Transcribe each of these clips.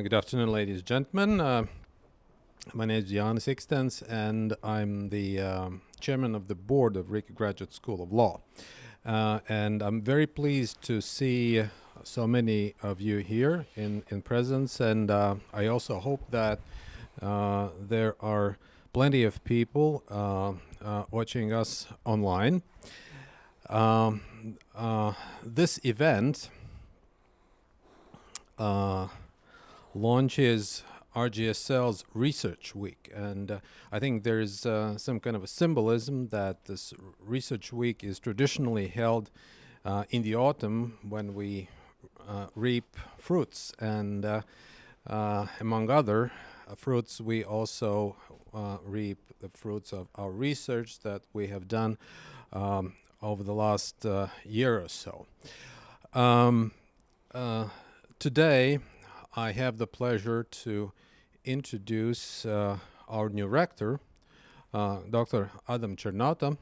Uh, good afternoon, ladies and gentlemen. Uh, my name is Jan Sixtens, and I'm the um, chairman of the board of Riga Graduate School of Law. Uh, and I'm very pleased to see so many of you here in, in presence, and uh, I also hope that uh, there are plenty of people uh, watching us online. Um, this event uh, launches RGSL's Research Week. And uh, I think there's uh, some kind of a symbolism that this Research Week is traditionally held uh, in the autumn when we uh, reap fruits. And uh, among other fruits, we also reap the fruits of our research that we have done um, over the last year or so. Um, today, I have the pleasure to introduce uh, our new rector, uh, Dr. Adam Czarnota,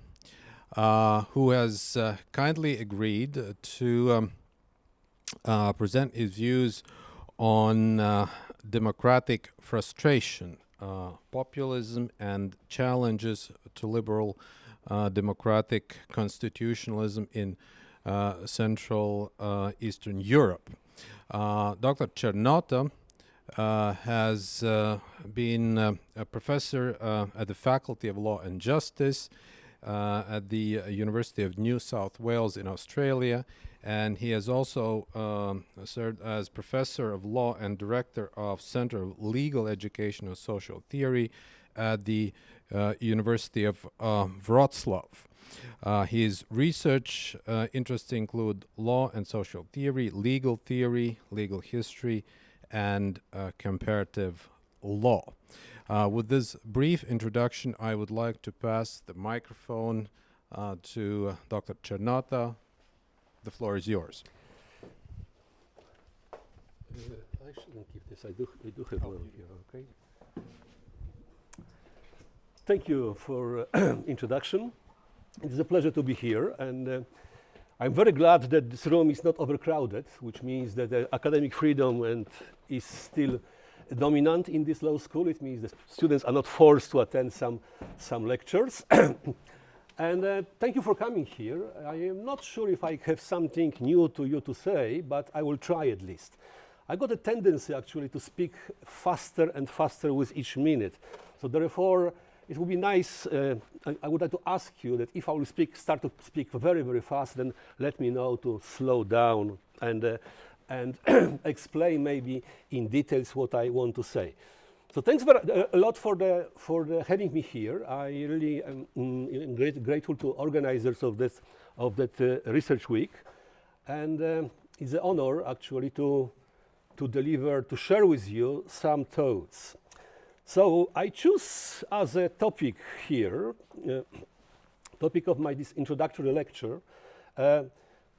uh, who has uh, kindly agreed to um, uh, present his views on democratic frustration, populism, and challenges to liberal democratic constitutionalism in Central Eastern Europe. Uh, Dr. Czarnota uh, has uh, been a professor at the Faculty of Law and Justice at the University of New South Wales in Australia and he has also um, served as professor of law and director of Center of Legal Education and Social Theory at the uh, University of uh, Wroclaw. Uh, his research uh, interests include law and social theory, legal theory, legal history, and uh, comparative law. Uh, with this brief introduction, I would like to pass the microphone uh, to Dr. Czarnota. The floor is yours. Uh, I shouldn't this. I do, do have here, okay? Thank you for introduction. It is a pleasure to be here, and uh, I'm very glad that this room is not overcrowded, which means that uh, academic freedom and is still dominant in this law school. It means that students are not forced to attend some, some lectures. and uh, thank you for coming here. I am not sure if I have something new to you to say, but I will try at least. I got a tendency actually to speak faster and faster with each minute. So therefore, it would be nice, uh, I, I, would like to ask you that if I will speak, start to speak very, very fast, then let me know to slow down and, uh, and explain maybe in details what I want to say. So thanks very, uh, a lot for, the, for the having me here. I really am mm, great, grateful to organizers of, this, of that uh, research week. And um, it's an honor actually to, to deliver, to share with you some thoughts. So I choose as a topic here, uh, topic of my this introductory lecture, uh,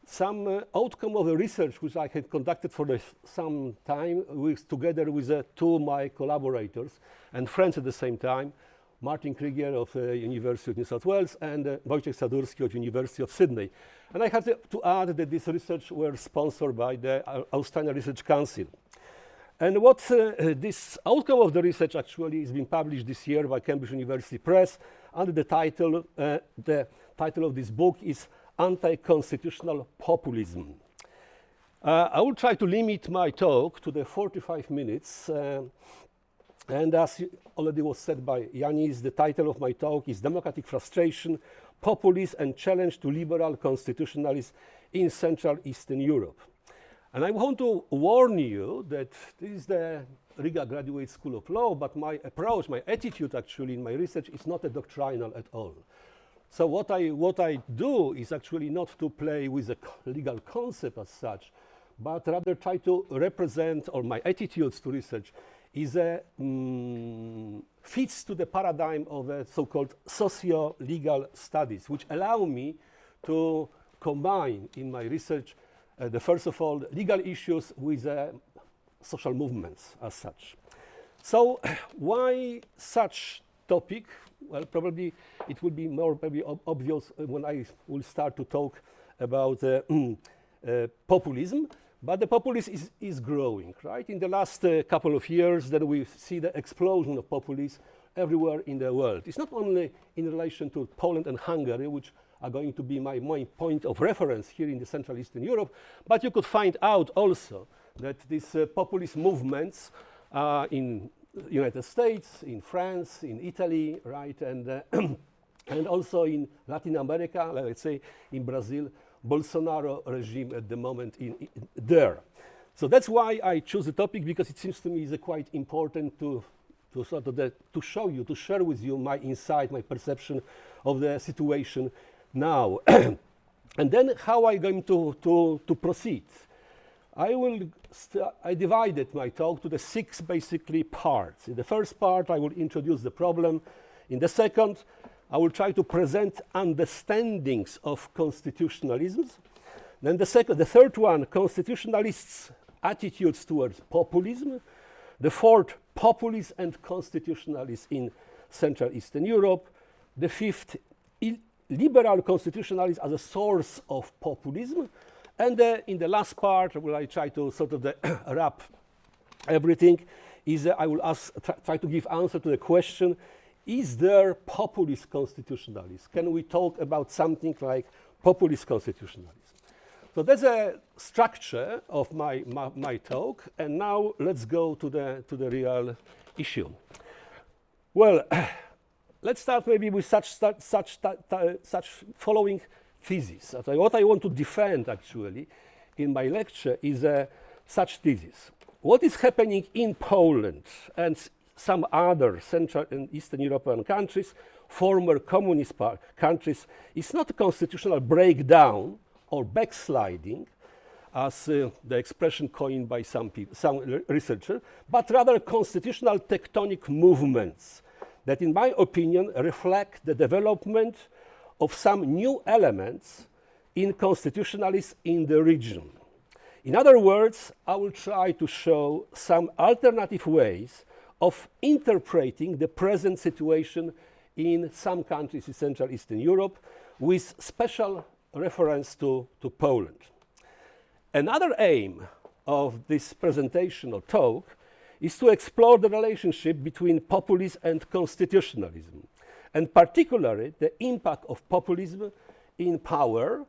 some uh, outcome of a research which I had conducted for some time with, together with uh, two of my collaborators and friends at the same time, Martin Krygier of uh, University of New South Wales and uh, Wojciech Sadurski of the University of Sydney. And I have to, to add that this research were sponsored by the Australian Research Council. And what uh, this outcome of the research actually is being published this year by Cambridge University Press under the title, uh, the title of this book is Anti-Constitutional Populism. Uh, I will try to limit my talk to the 45 minutes. And as already was said by Yanis, the title of my talk is Democratic Frustration, Populism and Challenge to Liberal Constitutionalism in Central Eastern Europe. And I want to warn you that this is the Riga Graduate School of Law, but my approach, my attitude actually in my research is not a doctrinal at all. So what I, what I do is actually not to play with a legal concept as such, but rather try to represent, or my attitudes to research is a, mm, fits to the paradigm of a so-called socio-legal studies, which allow me to combine in my research the first of all, legal issues with uh, social movements as such. So why such topic? Well, probably it will be more probably ob obvious when I will start to talk about uh, uh, populism. but the populism is, is growing, right? In the last uh, couple of years, then we see the explosion of populism everywhere in the world. It's not only in relation to Poland and Hungary, which are going to be my, my point of reference here in the Central Eastern Europe, but you could find out also that these uh, populist movements uh, in the United States, in France, in Italy, right, and, uh, and also in Latin America, let's say in Brazil, Bolsonaro regime at the moment in, in there. So that's why I choose the topic because it seems to me is quite important to, to sort of the, to show you, to share with you my insight, my perception of the situation now. and then how I going to, to, to proceed? I will, I divided my talk to the six basically parts. In the first part, I will introduce the problem. In the second, I will try to present understandings of constitutionalism. Then the second, the third one, constitutionalists' attitudes towards populism. The fourth, populists and constitutionalists in Central Eastern Europe. The fifth, liberal constitutionalism as a source of populism. And uh, in the last part, where I try to sort of wrap everything, is uh, I will ask, try to give answer to the question, is there populist constitutionalism? Can we talk about something like populist constitutionalism? So that's a structure of my, my, my, talk, and now let's go to the, to the real issue. Well, let's start maybe with such, such, such, following thesis. What I want to defend, actually, in my lecture is uh, such thesis. What is happening in Poland and some other Central and Eastern European countries, former communist countries, is not a constitutional breakdown or backsliding, as uh, the expression coined by some people, some researchers, but rather constitutional tectonic movements that, in my opinion, reflect the development of some new elements in constitutionalists in the region. In other words, I will try to show some alternative ways of interpreting the present situation in some countries in Central Eastern Europe with special reference to, to Poland. Another aim of this presentation or talk is to explore the relationship between populism and constitutionalism, and particularly the impact of populism in power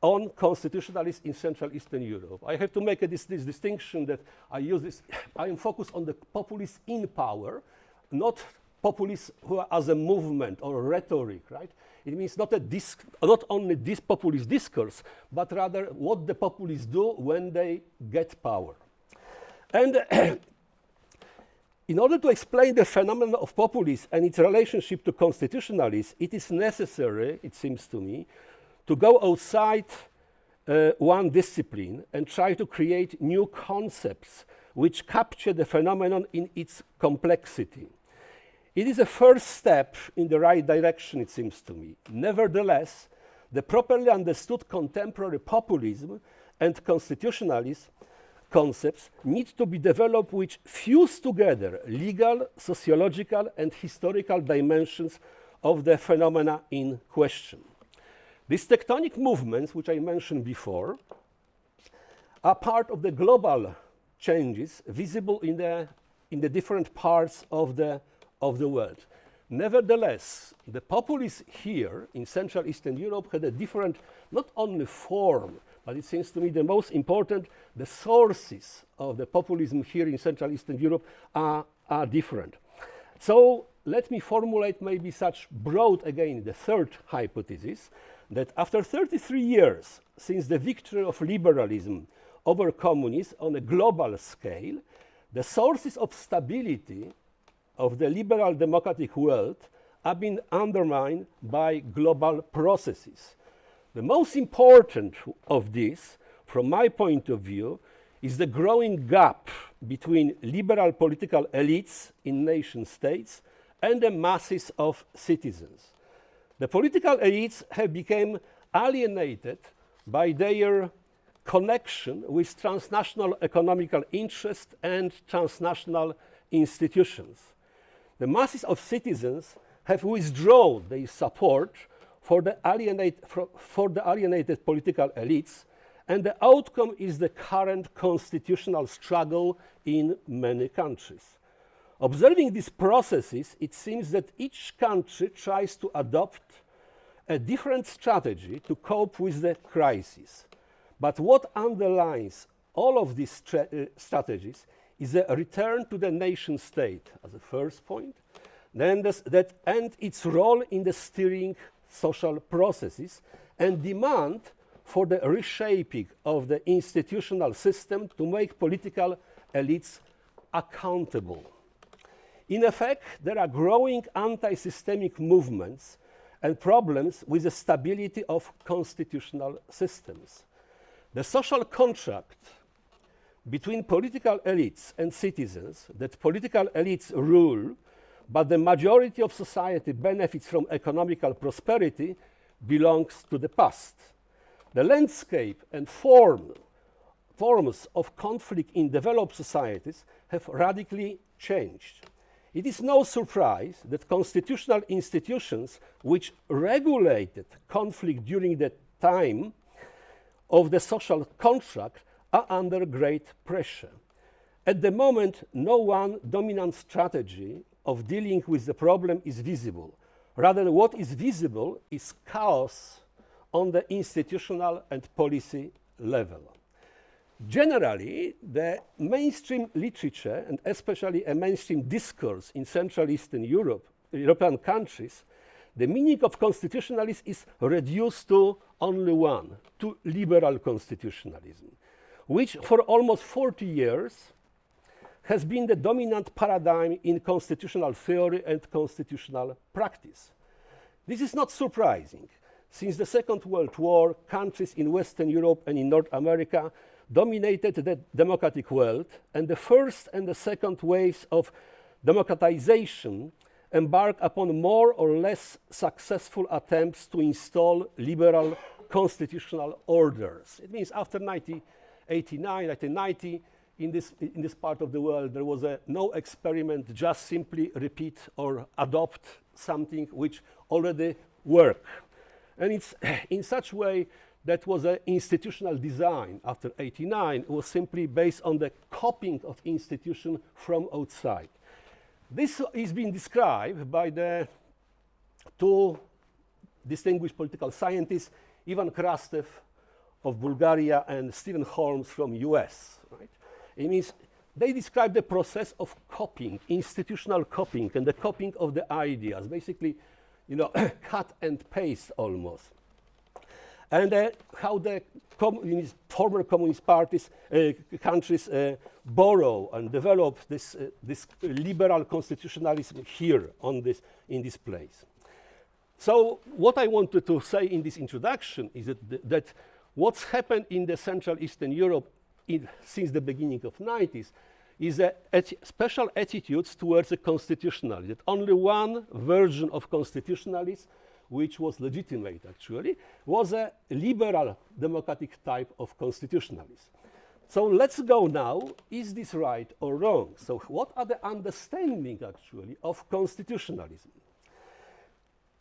on constitutionalists in Central Eastern Europe. I have to make this, this, distinction that I use this, I am focused on the populists in power, not populists who are as a movement or rhetoric, right? It means not, a disc not only this populist discourse, but rather what the populists do when they get power. And in order to explain the phenomenon of populism and its relationship to constitutionalists, it is necessary, it seems to me, to go outside uh, one discipline and try to create new concepts which capture the phenomenon in its complexity. It is a first step in the right direction, it seems to me. Nevertheless, the properly understood contemporary populism and constitutionalism concepts need to be developed which fuse together legal, sociological, and historical dimensions of the phenomena in question. These tectonic movements, which I mentioned before, are part of the global changes visible in the, in the different parts of the, of the world. Nevertheless, the populists here in Central Eastern Europe had a different, not only form, but it seems to me the most important, the sources of the populism here in Central Eastern Europe are, are different. So let me formulate maybe such broad, again, the third hypothesis, that after 33 years since the victory of liberalism over communism on a global scale, the sources of stability of the liberal democratic world have been undermined by global processes. The most important of this, from my point of view, is the growing gap between liberal political elites in nation states and the masses of citizens. The political elites have become alienated by their connection with transnational economical interests and transnational institutions. The masses of citizens have withdrawn their support for the, alienate, for, the alienated political elites and the outcome is the current constitutional struggle in many countries. Observing these processes, it seems that each country tries to adopt a different strategy to cope with the crisis. But what underlines all of these uh, strategies is a return to the nation state as a first point, then this, that, and its role in the steering social processes and demand for the reshaping of the institutional system to make political elites accountable. In effect, there are growing anti-systemic movements and problems with the stability of constitutional systems. The social contract between political elites and citizens that political elites rule, but the majority of society benefits from economical prosperity belongs to the past. The landscape and form, forms of conflict in developed societies have radically changed. It is no surprise that constitutional institutions which regulated conflict during the time of the social contract are under great pressure. At the moment, no one dominant strategy of dealing with the problem is visible. Rather, what is visible is chaos on the institutional and policy level. Generally, the mainstream literature, and especially a mainstream discourse in Central Eastern Europe, European countries, the meaning of constitutionalism is reduced to only one, to liberal constitutionalism, which for almost 40 years has been the dominant paradigm in constitutional theory and constitutional practice. This is not surprising. Since the Second World War, countries in Western Europe and in North America dominated the democratic world, and the first and the second waves of democratization embarked upon more or less successful attempts to install liberal constitutional orders. It means after 1989, 1990, in this, in this part of the world, there was a no experiment, just simply repeat or adopt something which already worked. And it's in such way that was an institutional design after 89 It was simply based on the copying of institution from outside. This is being described by the two distinguished political scientists, Ivan Krastev of Bulgaria and Stephen Holmes from US. Right? It means they describe the process of copying, institutional copying, and the copying of the ideas, basically, you know, cut and paste almost and uh, how the communist, former communist parties, uh, countries uh, borrow and develop this, uh, this liberal constitutionalism here on this, in this place. So what I wanted to say in this introduction is that, th that what's happened in the Central Eastern Europe in, since the beginning of 90s is a special attitudes towards the constitutionalism, that only one version of constitutionalism which was legitimate actually, was a liberal democratic type of constitutionalism. So let's go now, is this right or wrong? So what are the understanding actually of constitutionalism?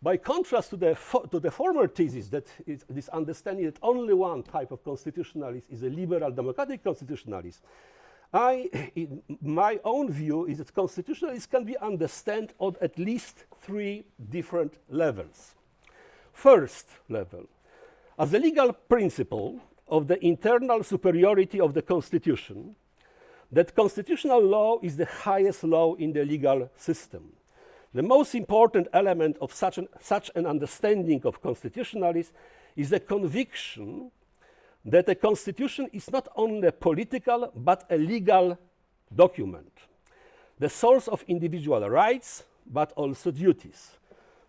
By contrast to the, to the former thesis that is this understanding that only one type of constitutionalism is a liberal democratic constitutionalism, I, in my own view is that constitutionalists can be understood on at least three different levels. First level, as a legal principle of the internal superiority of the Constitution, that constitutional law is the highest law in the legal system. The most important element of such an, such an understanding of constitutionalism is the conviction that a constitution is not only a political but a legal document, the source of individual rights but also duties.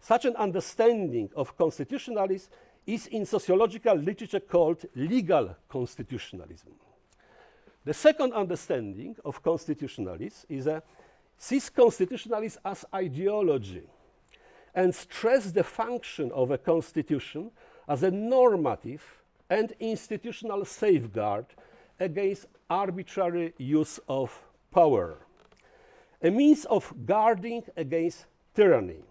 Such an understanding of constitutionalism is in sociological literature called legal constitutionalism. The second understanding of constitutionalism is a sees constitutionalism as ideology and stress the function of a constitution as a normative and institutional safeguard against arbitrary use of power, a means of guarding against tyranny.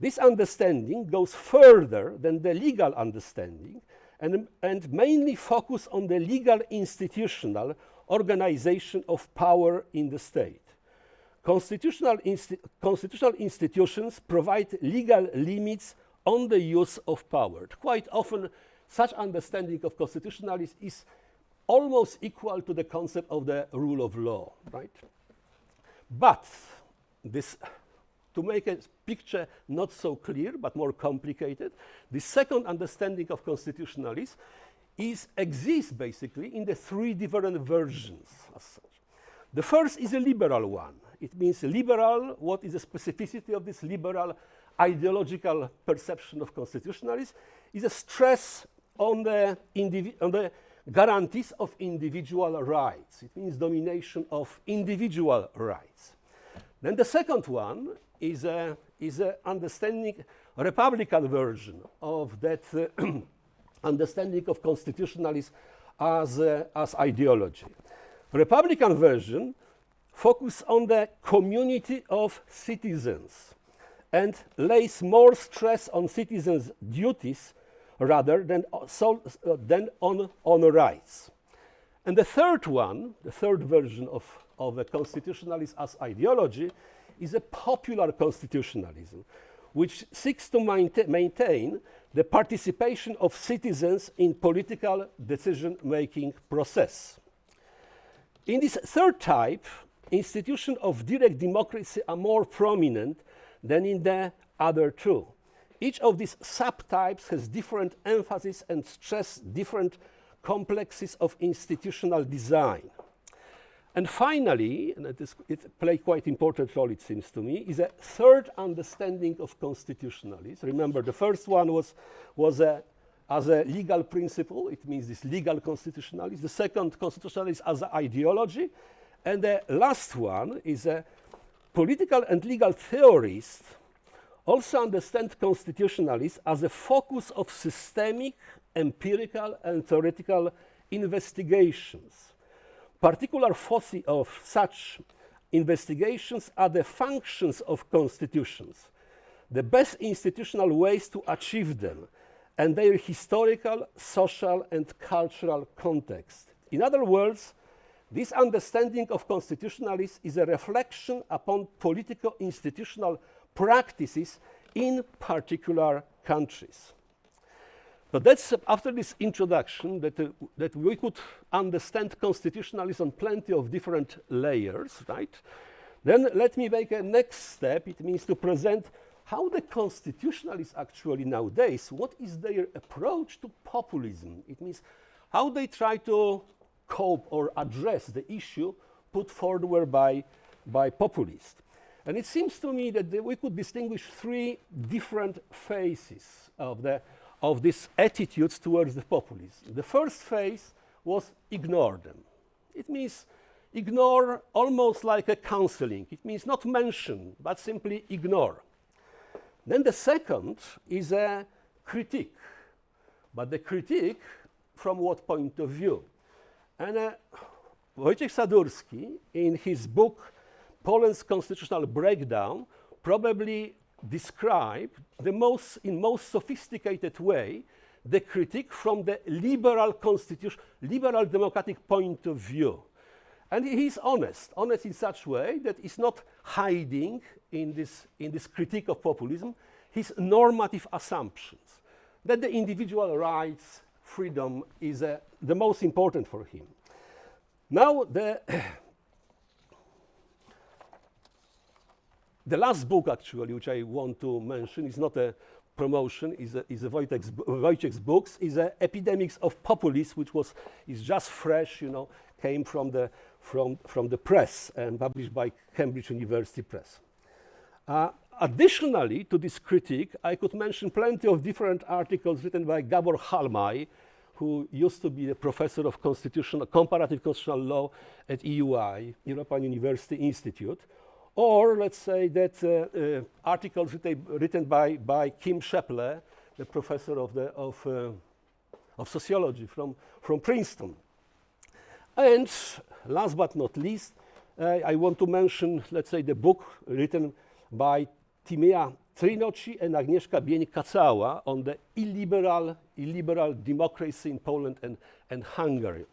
This understanding goes further than the legal understanding and, and mainly focus on the legal institutional organization of power in the state. Constitutional, insti constitutional institutions provide legal limits on the use of power. Quite often, such understanding of constitutionalism is almost equal to the concept of the rule of law, right? But this, to make a picture not so clear but more complicated, the second understanding of constitutionalism is exists basically in the three different versions as such. The first is a liberal one. It means liberal, what is the specificity of this liberal ideological perception of constitutionalism is a stress on the, on the guarantees of individual rights. It means domination of individual rights. Then the second one is a, is a understanding, Republican version of that uh, understanding of constitutionalism as, uh, as ideology. Republican version focus on the community of citizens and lays more stress on citizens' duties rather than, so, uh, than on, on rights. And the third one, the third version of, of a constitutionalism as ideology, is a popular constitutionalism, which seeks to maintain the participation of citizens in political decision-making process. In this third type, institutions of direct democracy are more prominent than in the other two. Each of these subtypes has different emphasis and stress different complexes of institutional design. And finally, and it, is, it plays quite important role, it seems to me, is a third understanding of constitutionalism. Remember, the first one was, was a, as a legal principle. It means this legal constitutionalism. The second, constitutionalism as an ideology. And the last one is a political and legal theorist also understand constitutionalists as a focus of systemic, empirical, and theoretical investigations. Particular foci of such investigations are the functions of constitutions, the best institutional ways to achieve them, and their historical, social, and cultural context. In other words, this understanding of constitutionalism is a reflection upon political institutional practices in particular countries. But that's after this introduction that, uh, that we could understand constitutionalism on plenty of different layers, right? Then let me make a next step. It means to present how the constitutionalists actually nowadays, what is their approach to populism? It means how they try to cope or address the issue put forward by, by populists. And it seems to me that the, we could distinguish three different phases of, the, of these attitudes towards the populists. The first phase was ignore them. It means ignore almost like a counseling. It means not mention, but simply ignore. Then the second is a critique. But the critique from what point of view? And uh, Wojciech Sadurski, in his book Poland's constitutional breakdown probably described the most, in most sophisticated way the critique from the liberal constitution, liberal democratic point of view. And he's honest, honest in such way that he's not hiding in this, in this critique of populism his normative assumptions, that the individual rights, freedom is uh, the most important for him. Now, the the last book, actually, which I want to mention, is not a promotion, is a, is a Wojciech's, Wojciech's books, is a Epidemics of Populism, which was is just fresh, you know, came from the from from the press and published by Cambridge University Press. Uh, additionally to this critique, I could mention plenty of different articles written by Gabor Halmai, who used to be a professor of constitutional, comparative constitutional law at EUI, European University Institute, or let's say that uh, uh, articles written, written by, by Kim Scheppele, the professor of, the, of, uh, of sociology from, from Princeton. And last but not least, I want to mention, let's say, the book written by Timea Drinóczi and Agnieszka on the illiberal, illiberal democracy in Poland and, and Hungary.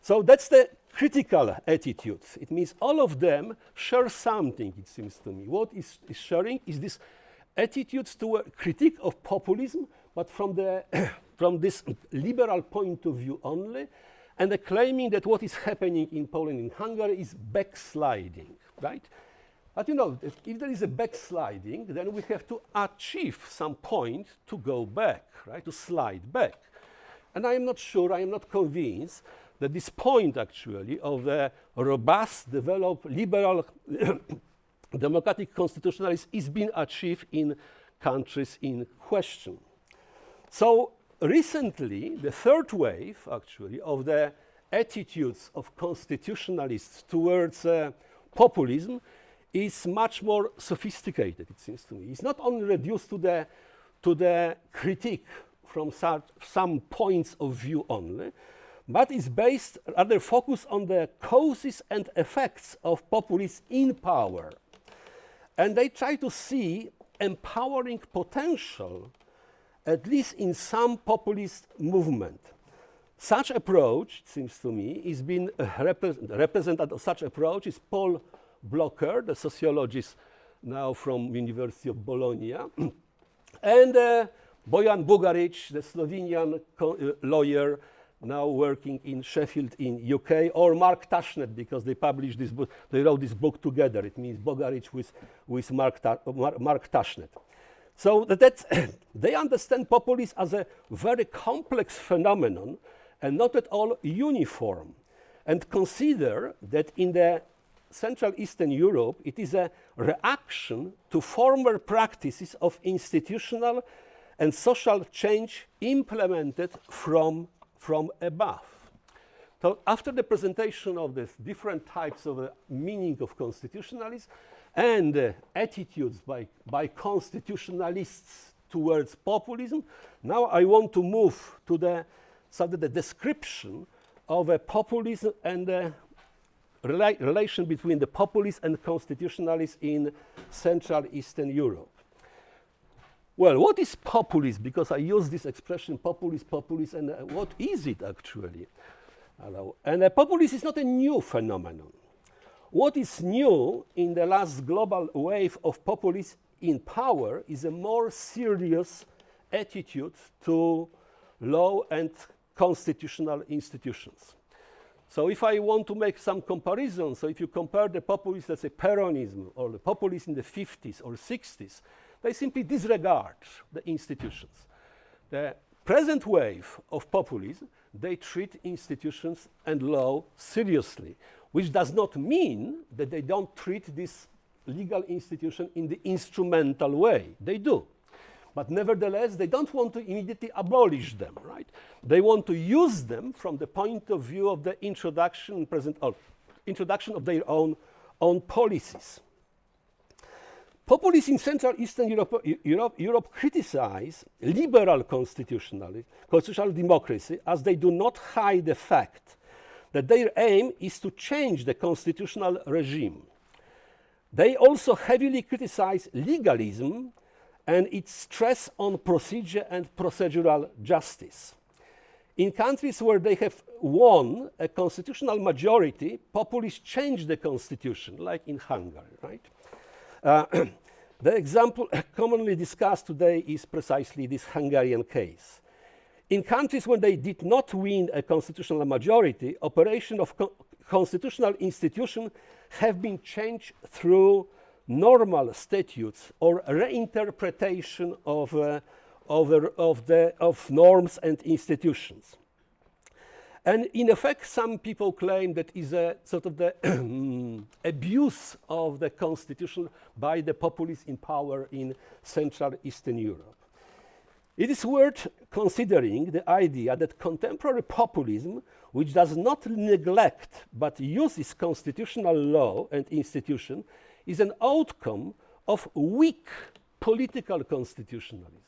So that's the critical attitude. It means all of them share something, it seems to me. What is, is sharing is this attitude to a critique of populism, but from, the from this liberal point of view only, and the claiming that what is happening in Poland and Hungary is backsliding, right? But you know, if, there is a backsliding, then we have to achieve some point to go back, right? To slide back. And I am not sure, I am not convinced that this point actually of the robust, developed, liberal, democratic constitutionalism is being achieved in countries in question. So recently, the third wave actually of the attitudes of constitutionalists towards uh, populism is much more sophisticated, it seems to me. It's not only reduced to the, to the critique from some points of view only, but is based rather focused on the causes and effects of populism in power. And they try to see empowering potential, at least in some populist movement. Such approach, it seems to me, is being uh, represented such approach is Paul Blokker, the sociologist now from University of Bologna, and uh, Bojan Bugaric, the Slovenian uh, lawyer now working in Sheffield in UK, or Mark Tushnet, because they published this book, they wrote this book together. It means Bugaric with, with Mark, Ta Mark, Mark Tushnet. So that they understand populism as a very complex phenomenon and not at all uniform, and consider that in the Central Eastern Europe, it is a reaction to former practices of institutional and social change implemented from from above. So after the presentation of these different types of uh, meaning of constitutionalism and uh, attitudes by, by constitutionalists towards populism, now I want to move to the, of the description of a populism and the rela relation between the populists and constitutionalists in Central Eastern Europe. Well, what is populism? Because I use this expression, populist, populist, and uh, what is it actually? Hello. And uh, populism is not a new phenomenon. What is new in the last global wave of populism in power is a more serious attitude to law and constitutional institutions. So if I want to make some comparison, so if you compare the populists, let's say Peronism, or the populists in the 50s or 60s, they simply disregard the institutions. The present wave of populism, they treat institutions and law seriously, which does not mean that they don't treat this legal institution in the instrumental way. They do. But nevertheless, they don't want to immediately abolish them, right? They want to use them from the point of view of the introduction, present, or introduction of their own, own policies. Populists in Central Eastern Europe, Europe, Europe criticize liberal constitutional, constitutional democracy as they do not hide the fact that their aim is to change the constitutional regime. They also heavily criticize legalism and its stress on procedure and procedural justice. In countries where they have won a constitutional majority, populists change the constitution, like in Hungary, right? Uh, the example commonly discussed today is precisely this Hungarian case. In countries where they did not win a constitutional majority, operation of co constitutional institutions have been changed through normal statutes or reinterpretation of, uh, of, of, the, of norms and institutions. And in effect, some people claim that is a sort of the abuse of the constitution by the populists in power in Central Eastern Europe. It is worth considering the idea that contemporary populism, which does not neglect but uses constitutional law and institution, is an outcome of weak political constitutionalism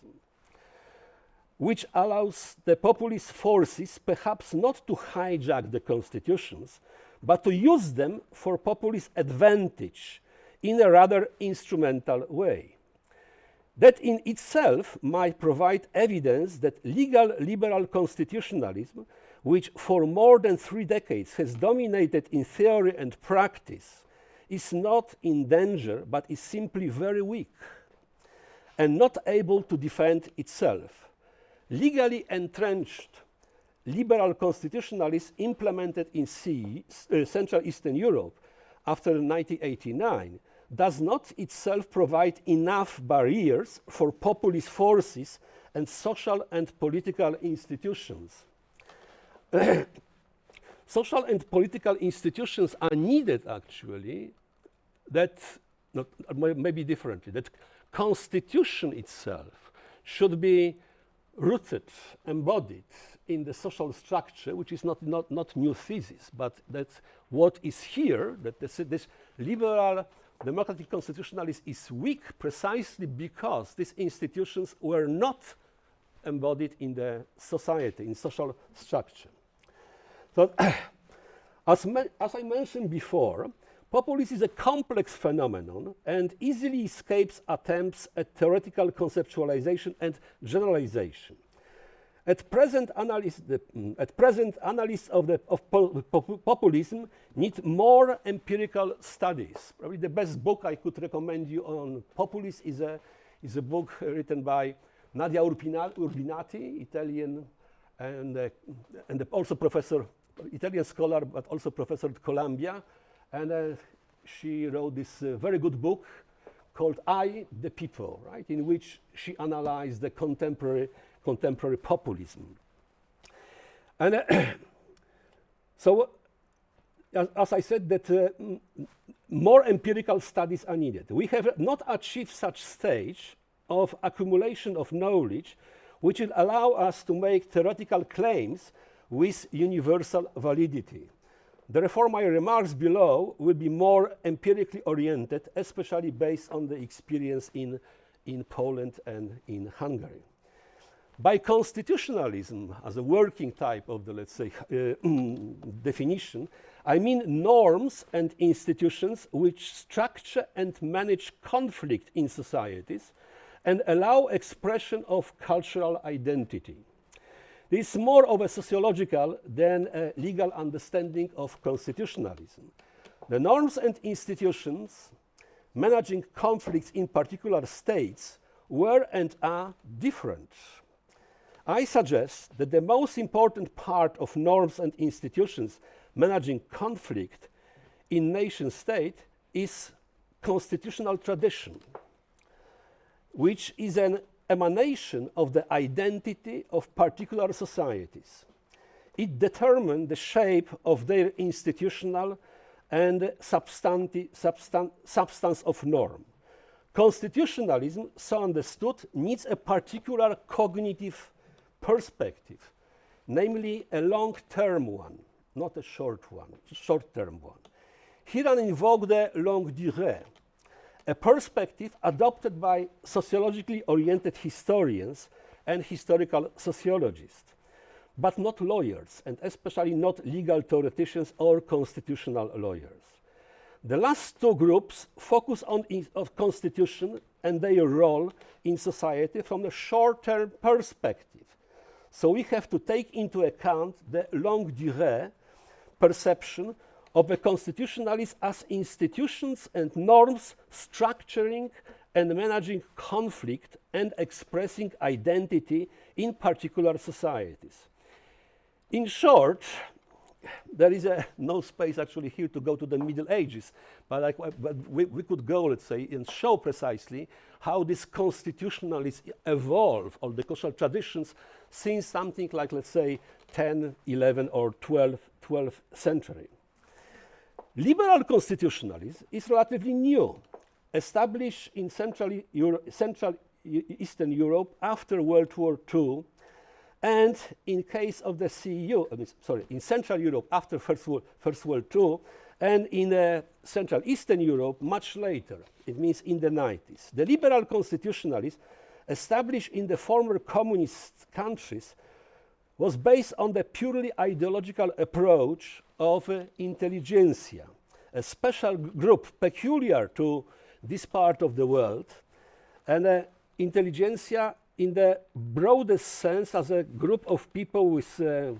which allows the populist forces perhaps not to hijack the constitutions, but to use them for populist advantage in a rather instrumental way. That in itself might provide evidence that legal liberal constitutionalism, which for more than three decades has dominated in theory and practice, is not in danger but is simply very weak and not able to defend itself. Legally entrenched liberal constitutionalists implemented in CE, uh, Central Eastern Europe after 1989 does not itself provide enough barriers for populist forces and social and political institutions. social and political institutions are needed actually that not, uh, maybe differently that constitution itself should be rooted embodied in the social structure which is not not not new thesis but that what is here that this, this liberal democratic constitutionalism is weak precisely because these institutions were not embodied in the society, in social structure. So, as, as I mentioned before, populism is a complex phenomenon and easily escapes attempts at theoretical conceptualization and generalization. At present, analysts, the, mm, at present, analysts of, the, of po pop populism need more empirical studies. Probably the best book I could recommend you on populism is a, is a book written by Nadia Urbina Urbinati, Italian, and, uh, and also professor, Italian scholar, but also professor at Columbia. And uh, she wrote this uh, very good book called I, the People, right, in which she analyzed the contemporary contemporary populism. And uh, so, as, as, I said, that uh, more empirical studies are needed. We have not achieved such stage of accumulation of knowledge which will allow us to make theoretical claims with universal validity. Therefore, my remarks below will be more empirically oriented, especially based on the experience in, in Poland and in Hungary. By constitutionalism, as a working type of the, let's say, uh, definition, I mean norms and institutions which structure and manage conflict in societies and allow expression of cultural identity. This is more of a sociological than a legal understanding of constitutionalism. The norms and institutions managing conflicts in particular states were and are different I suggest that the most important part of norms and institutions managing conflict in nation state is constitutional tradition, which is an emanation of the identity of particular societies. It determines the shape of their institutional and substan substance of norm. Constitutionalism, so understood, needs a particular cognitive perspective, namely a long-term one, not a short one, short-term one. Here I invoke the longue durée, a perspective adopted by sociologically oriented historians and historical sociologists, but not lawyers, and especially not legal theoreticians or constitutional lawyers. The last two groups focus on of constitution and their role in society from a short-term perspective, so we have to take into account the longue durée perception of the constitutionalists as institutions and norms structuring and managing conflict and expressing identity in particular societies. In short, there is a, no space actually here to go to the Middle Ages, but, but we, we, could go, let's say, and show precisely how this constitutionalists evolve, or the cultural traditions, since something like, let's say, 10, 11, or 12, 12th century. Liberal constitutionalism is relatively new, established in Central, Euro Central Eastern Europe after World War II and in case of the CEU, I mean, sorry, in Central Europe after First World, First World and in uh, Central Eastern Europe much later, it means in the 90s. The liberal constitutionalists established in the former communist countries was based on the purely ideological approach of uh, intelligentsia, a special group peculiar to this part of the world, and uh, intelligentsia in the broadest sense as a group of people with uh,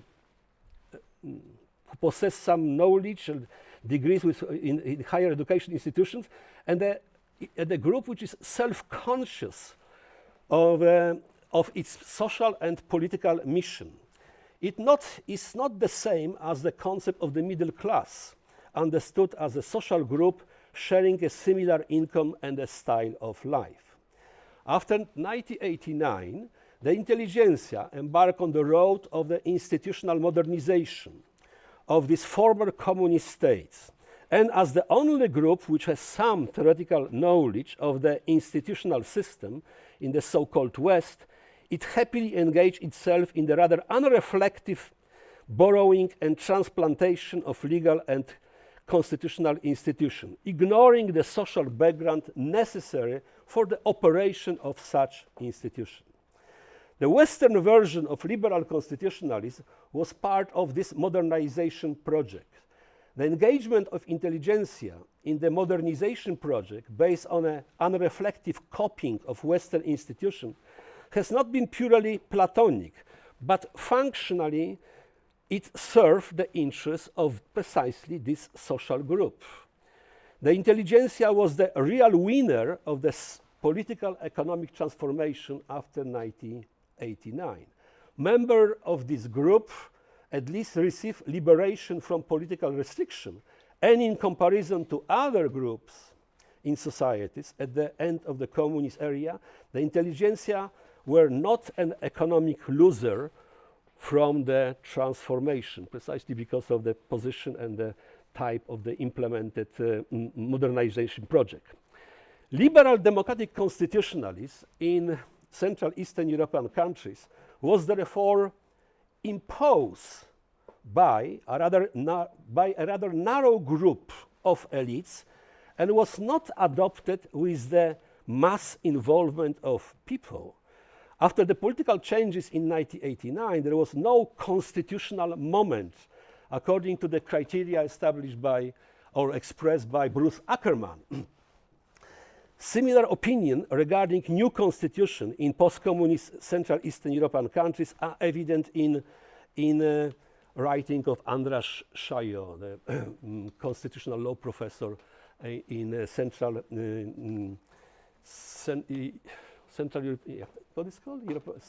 who possess some knowledge and degrees with, in, in higher education institutions, and the, the group which is self-conscious of, uh, of its social and political mission. It not, is not the same as the concept of the middle class, understood as a social group sharing a similar income and a style of life. After 1989, the intelligentsia embarked on the road of the institutional modernization of these former communist states. And as the only group which has some theoretical knowledge of the institutional system in the so-called West, it happily engaged itself in the rather unreflective borrowing and transplantation of legal and constitutional institutions, ignoring the social background necessary for the operation of such institutions. The Western version of liberal constitutionalism was part of this modernization project. The engagement of intelligentsia in the modernization project based on an unreflective copying of Western institutions has not been purely Platonic, but functionally it served the interests of precisely this social group. The intelligentsia was the real winner of the political economic transformation after 1989. Members of this group at least received liberation from political restriction and in comparison to other groups in societies at the end of the communist era, the intelligentsia were not an economic loser from the transformation, precisely because of the position and the type of the implemented uh, modernization project. Liberal democratic constitutionalism in Central Eastern European countries was therefore imposed by a rather, by a rather narrow group of elites and was not adopted with the mass involvement of people after the political changes in 1989, there was no constitutional moment according to the criteria established by or expressed by Bruce Ackerman. Similar opinion regarding new constitution in post-communist Central Eastern European countries are evident in, in uh, writing of Andras Sajó, the mm, constitutional law professor uh, in uh, Central uh, Central Europe, yeah, what is called? Europe, uh,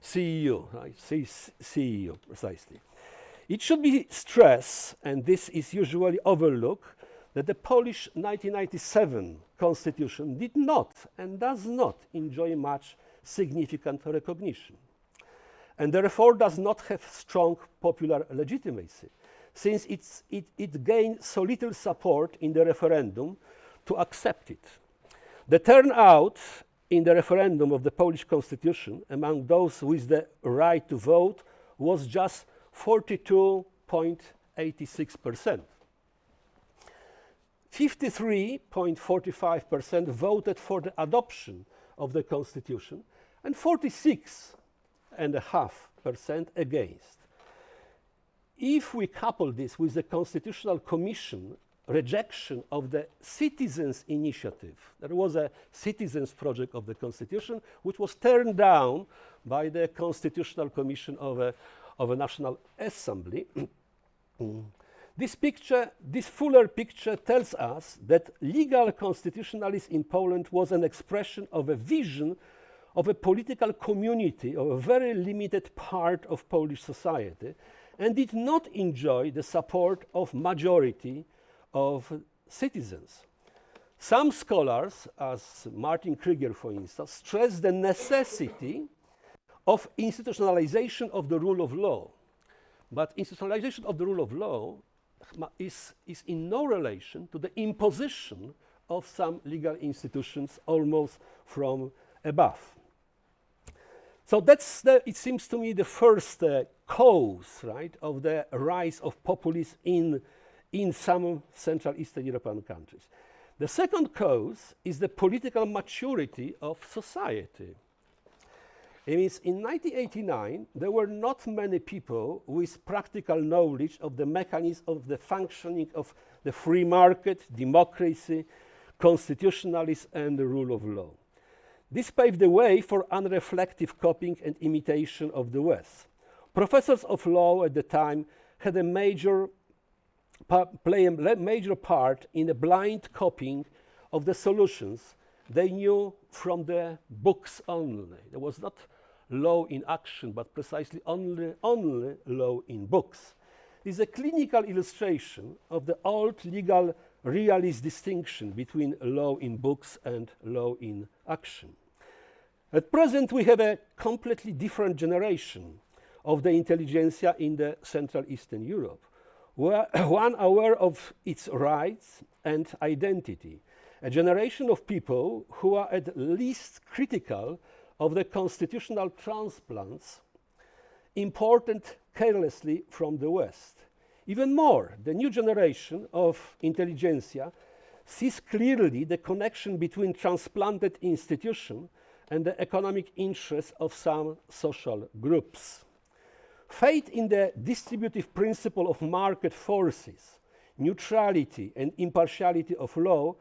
CEU, right? CEU, precisely. It should be stressed, and this is usually overlooked, that the Polish 1997 constitution did not and does not enjoy much significant recognition, and therefore does not have strong popular legitimacy, since it, it gained so little support in the referendum to accept it. The turnout in the referendum of the Polish constitution among those with the right to vote was just 42.86%. 53.45% voted for the adoption of the constitution and 46.5% against. If we couple this with the Constitutional Commission rejection of the citizens' initiative. There was a citizens' project of the Constitution which was turned down by the Constitutional Commission of a, of a National Assembly. this picture, this fuller picture tells us that legal constitutionalism in Poland was an expression of a vision of a political community of a very limited part of Polish society and did not enjoy the support of majority of citizens. Some scholars, as Martin Krygier, for instance, stress the necessity of institutionalization of the rule of law. But institutionalization of the rule of law is, is in no relation to the imposition of some legal institutions almost from above. So that's, the, it seems to me, the first uh, cause, right, of the rise of populism in in some Central Eastern European countries. The second cause is the political maturity of society. It means in 1989, there were not many people with practical knowledge of the mechanism of the functioning of the free market, democracy, constitutionalism, and the rule of law. This paved the way for unreflective copying and imitation of the West. Professors of law at the time had a major play a major part in a blind copying of the solutions they knew from the books only. There was not law in action, but precisely only, only law in books. This is a clinical illustration of the old legal realist distinction between law in books and law in action. At present, we have a completely different generation of the intelligentsia in the Central Eastern Europe, where one aware of its rights and identity, a generation of people who are at least critical of the constitutional transplants imported carelessly from the West. Even more, the new generation of intelligentsia sees clearly the connection between transplanted institution and the economic interests of some social groups. Faith in the distributive principle of market forces, neutrality and impartiality of law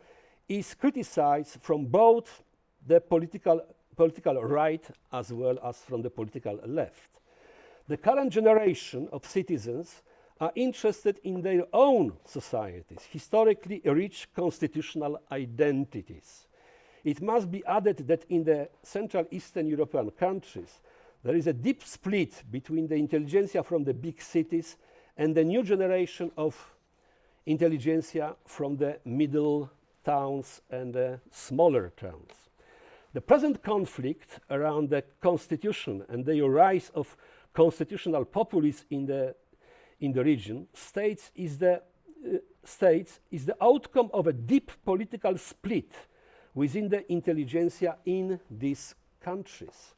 is criticized from both the political, political right as well as from the political left. The current generation of citizens are interested in their own societies, historically rich constitutional identities. It must be added that in the Central Eastern European countries, there is a deep split between the intelligentsia from the big cities and the new generation of intelligentsia from the middle towns and the smaller towns. The present conflict around the constitution and the rise of constitutional populists in the in the region, states is the, uh, states is the outcome of a deep political split within the intelligentsia in these countries.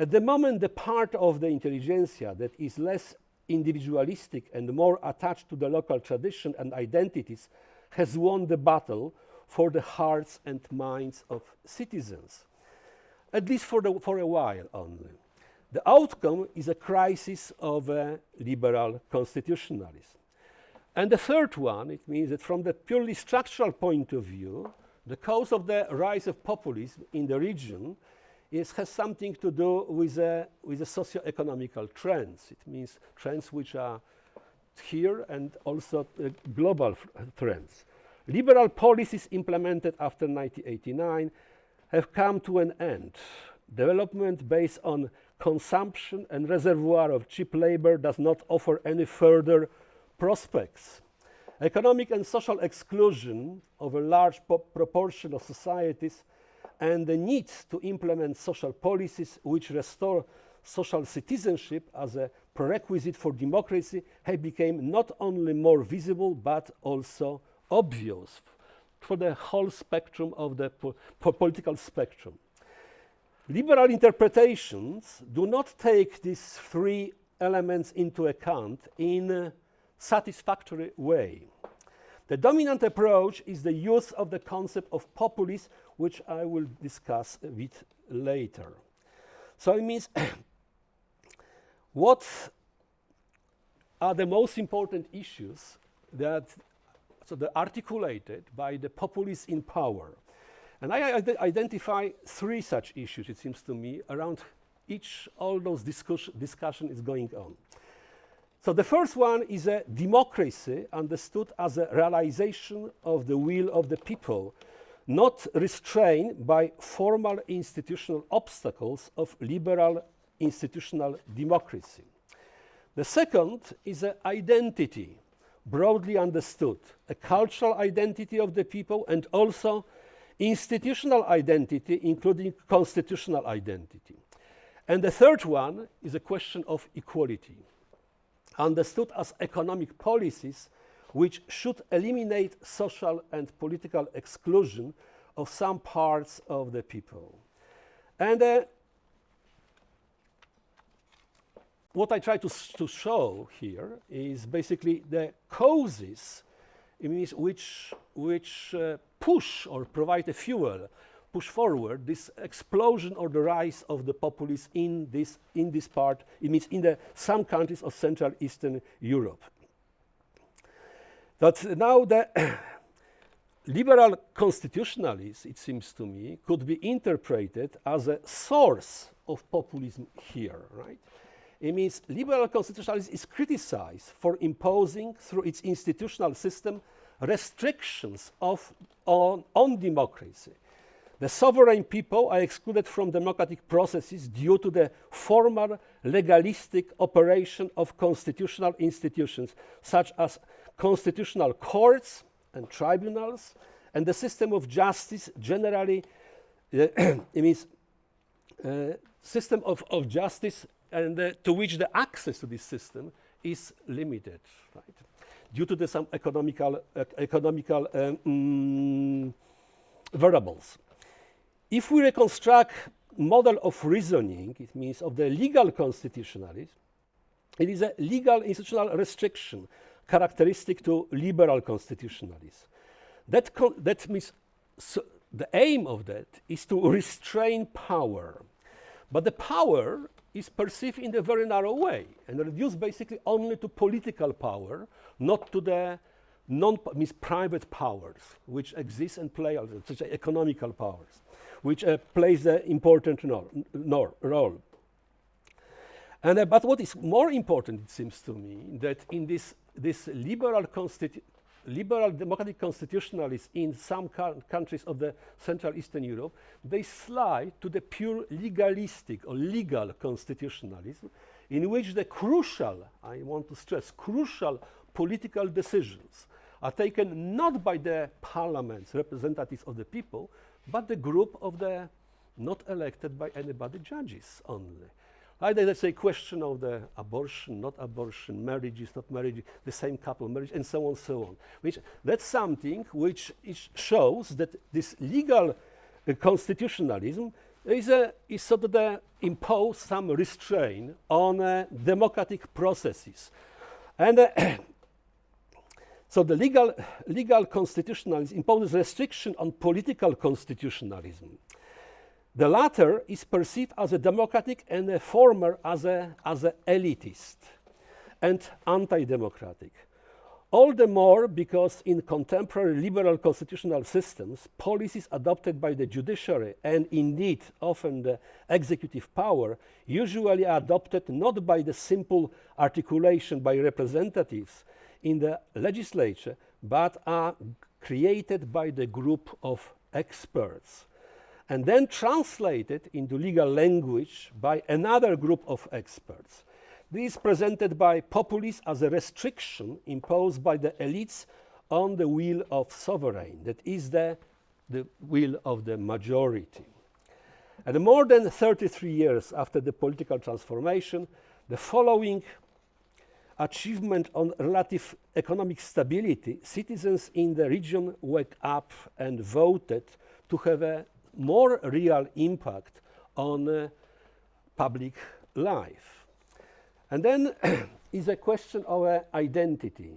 At the moment, the part of the intelligentsia that is less individualistic and more attached to the local tradition and identities has won the battle for the hearts and minds of citizens, at least for, the, for a while only. The outcome is a crisis of liberal constitutionalism. And the third one, it means that from the purely structural point of view, the cause of the rise of populism in the region is, has something to do with, uh, with the socio-economical trends. It means trends which are here and also uh, global trends. Liberal policies implemented after 1989 have come to an end. Development based on consumption and reservoir of cheap labor does not offer any further prospects. Economic and social exclusion of a large proportion of societies and the need to implement social policies which restore social citizenship as a prerequisite for democracy have become not only more visible but also obvious for the whole spectrum of the po political spectrum. Liberal interpretations do not take these three elements into account in a satisfactory way. The dominant approach is the use of the concept of populism, which I will discuss a bit later. So it means what are the most important issues that so they're articulated by the populists in power. And I identify three such issues, it seems to me, around each all those discuss discussion is going on. So the first one is a democracy understood as a realization of the will of the people, not restrained by formal institutional obstacles of liberal institutional democracy. The second is an identity, broadly understood, a cultural identity of the people and also institutional identity, including constitutional identity. And the third one is a question of equality, understood as economic policies which should eliminate social and political exclusion of some parts of the people. And uh, what I try to, to show here is basically the causes means which, which uh, push or provide a fuel, push forward this explosion or the rise of the populism in this, in this part, it means in the, some countries of Central Eastern Europe. That now the liberal constitutionalism, it seems to me, could be interpreted as a source of populism here, right? It means liberal constitutionalism is criticized for imposing through its institutional system restrictions of, on, on democracy. The sovereign people are excluded from democratic processes due to the formal legalistic operation of constitutional institutions such as constitutional courts and tribunals and the system of justice generally uh, it means uh, system of, of justice and uh, to which the access to this system is limited, right? Due to the some economical, uh, economical um, mm, variables. If we reconstruct model of reasoning, it means of the legal constitutionalism, it is a legal institutional restriction characteristic to liberal constitutionalism. That, that means so the aim of that is to restrain power. But the power is perceived in a very narrow way and reduced basically only to political power, not to the non means private powers which exist and play such as economical powers, which uh, plays an important role. And, uh, but what is more important, it seems to me, that in this, this liberal liberal democratic constitutionalists in some countries of the Central Eastern Europe, they slide to the pure legalistic or legal constitutionalism in which the crucial, I want to stress, crucial political decisions are taken not by the parliaments, representatives of the people, but the group of the not elected by anybody judges only. Either let's say question of the abortion, not abortion, marriage is not marriage, the same couple marriage, and so on, so on. Which that's something which shows that this legal uh, constitutionalism is, a, is sort of the impose some restraint on uh, democratic processes. And uh, so the legal, legal constitutionalism imposes restriction on political constitutionalism. The latter is perceived as a democratic and the former as a, as a elitist and anti-democratic. All the more because in contemporary liberal constitutional systems, policies adopted by the judiciary and indeed often the executive power usually are adopted not by the simple articulation by representatives in the legislature, but are created by the group of experts and then translated into legal language by another group of experts. This is presented by populists as a restriction imposed by the elites on the will of sovereign, that is the, the will of the majority. And more than 33 years after the political transformation, the following achievement on relative economic stability, citizens in the region woke up and voted to have a more real impact on uh, public life. And then is a question of uh, identity.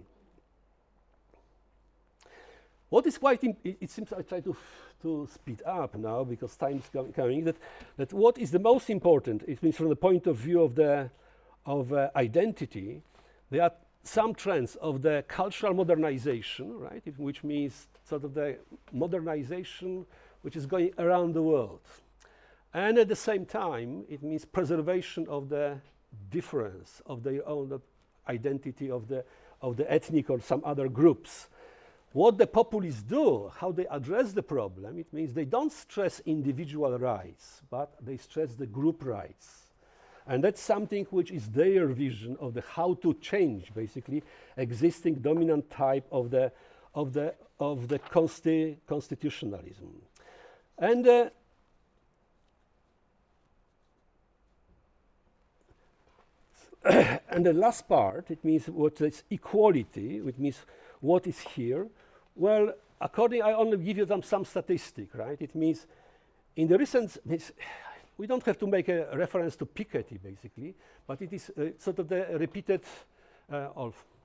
What is quite, it, seems I try to, to speed up now because time is coming, that, that what is the most important, it means from the point of view of the of uh, identity, there are some trends of the cultural modernization, right, which means sort of the modernization which is going around the world. And at the same time, it means preservation of the difference of their own identity of the, of the ethnic or some other groups. What the populists do, how they address the problem, it means they don't stress individual rights, but they stress the group rights. And that's something which is their vision of the how to change, basically, existing dominant type of the, of the, of the consti constitutionalism. And uh, and the last part, it means what is equality, which means what is here. Well, according, I only give you some, some statistic, right? It means in the recent, we don't have to make a reference to Piketty, basically, but it is uh, sort of the repeated uh,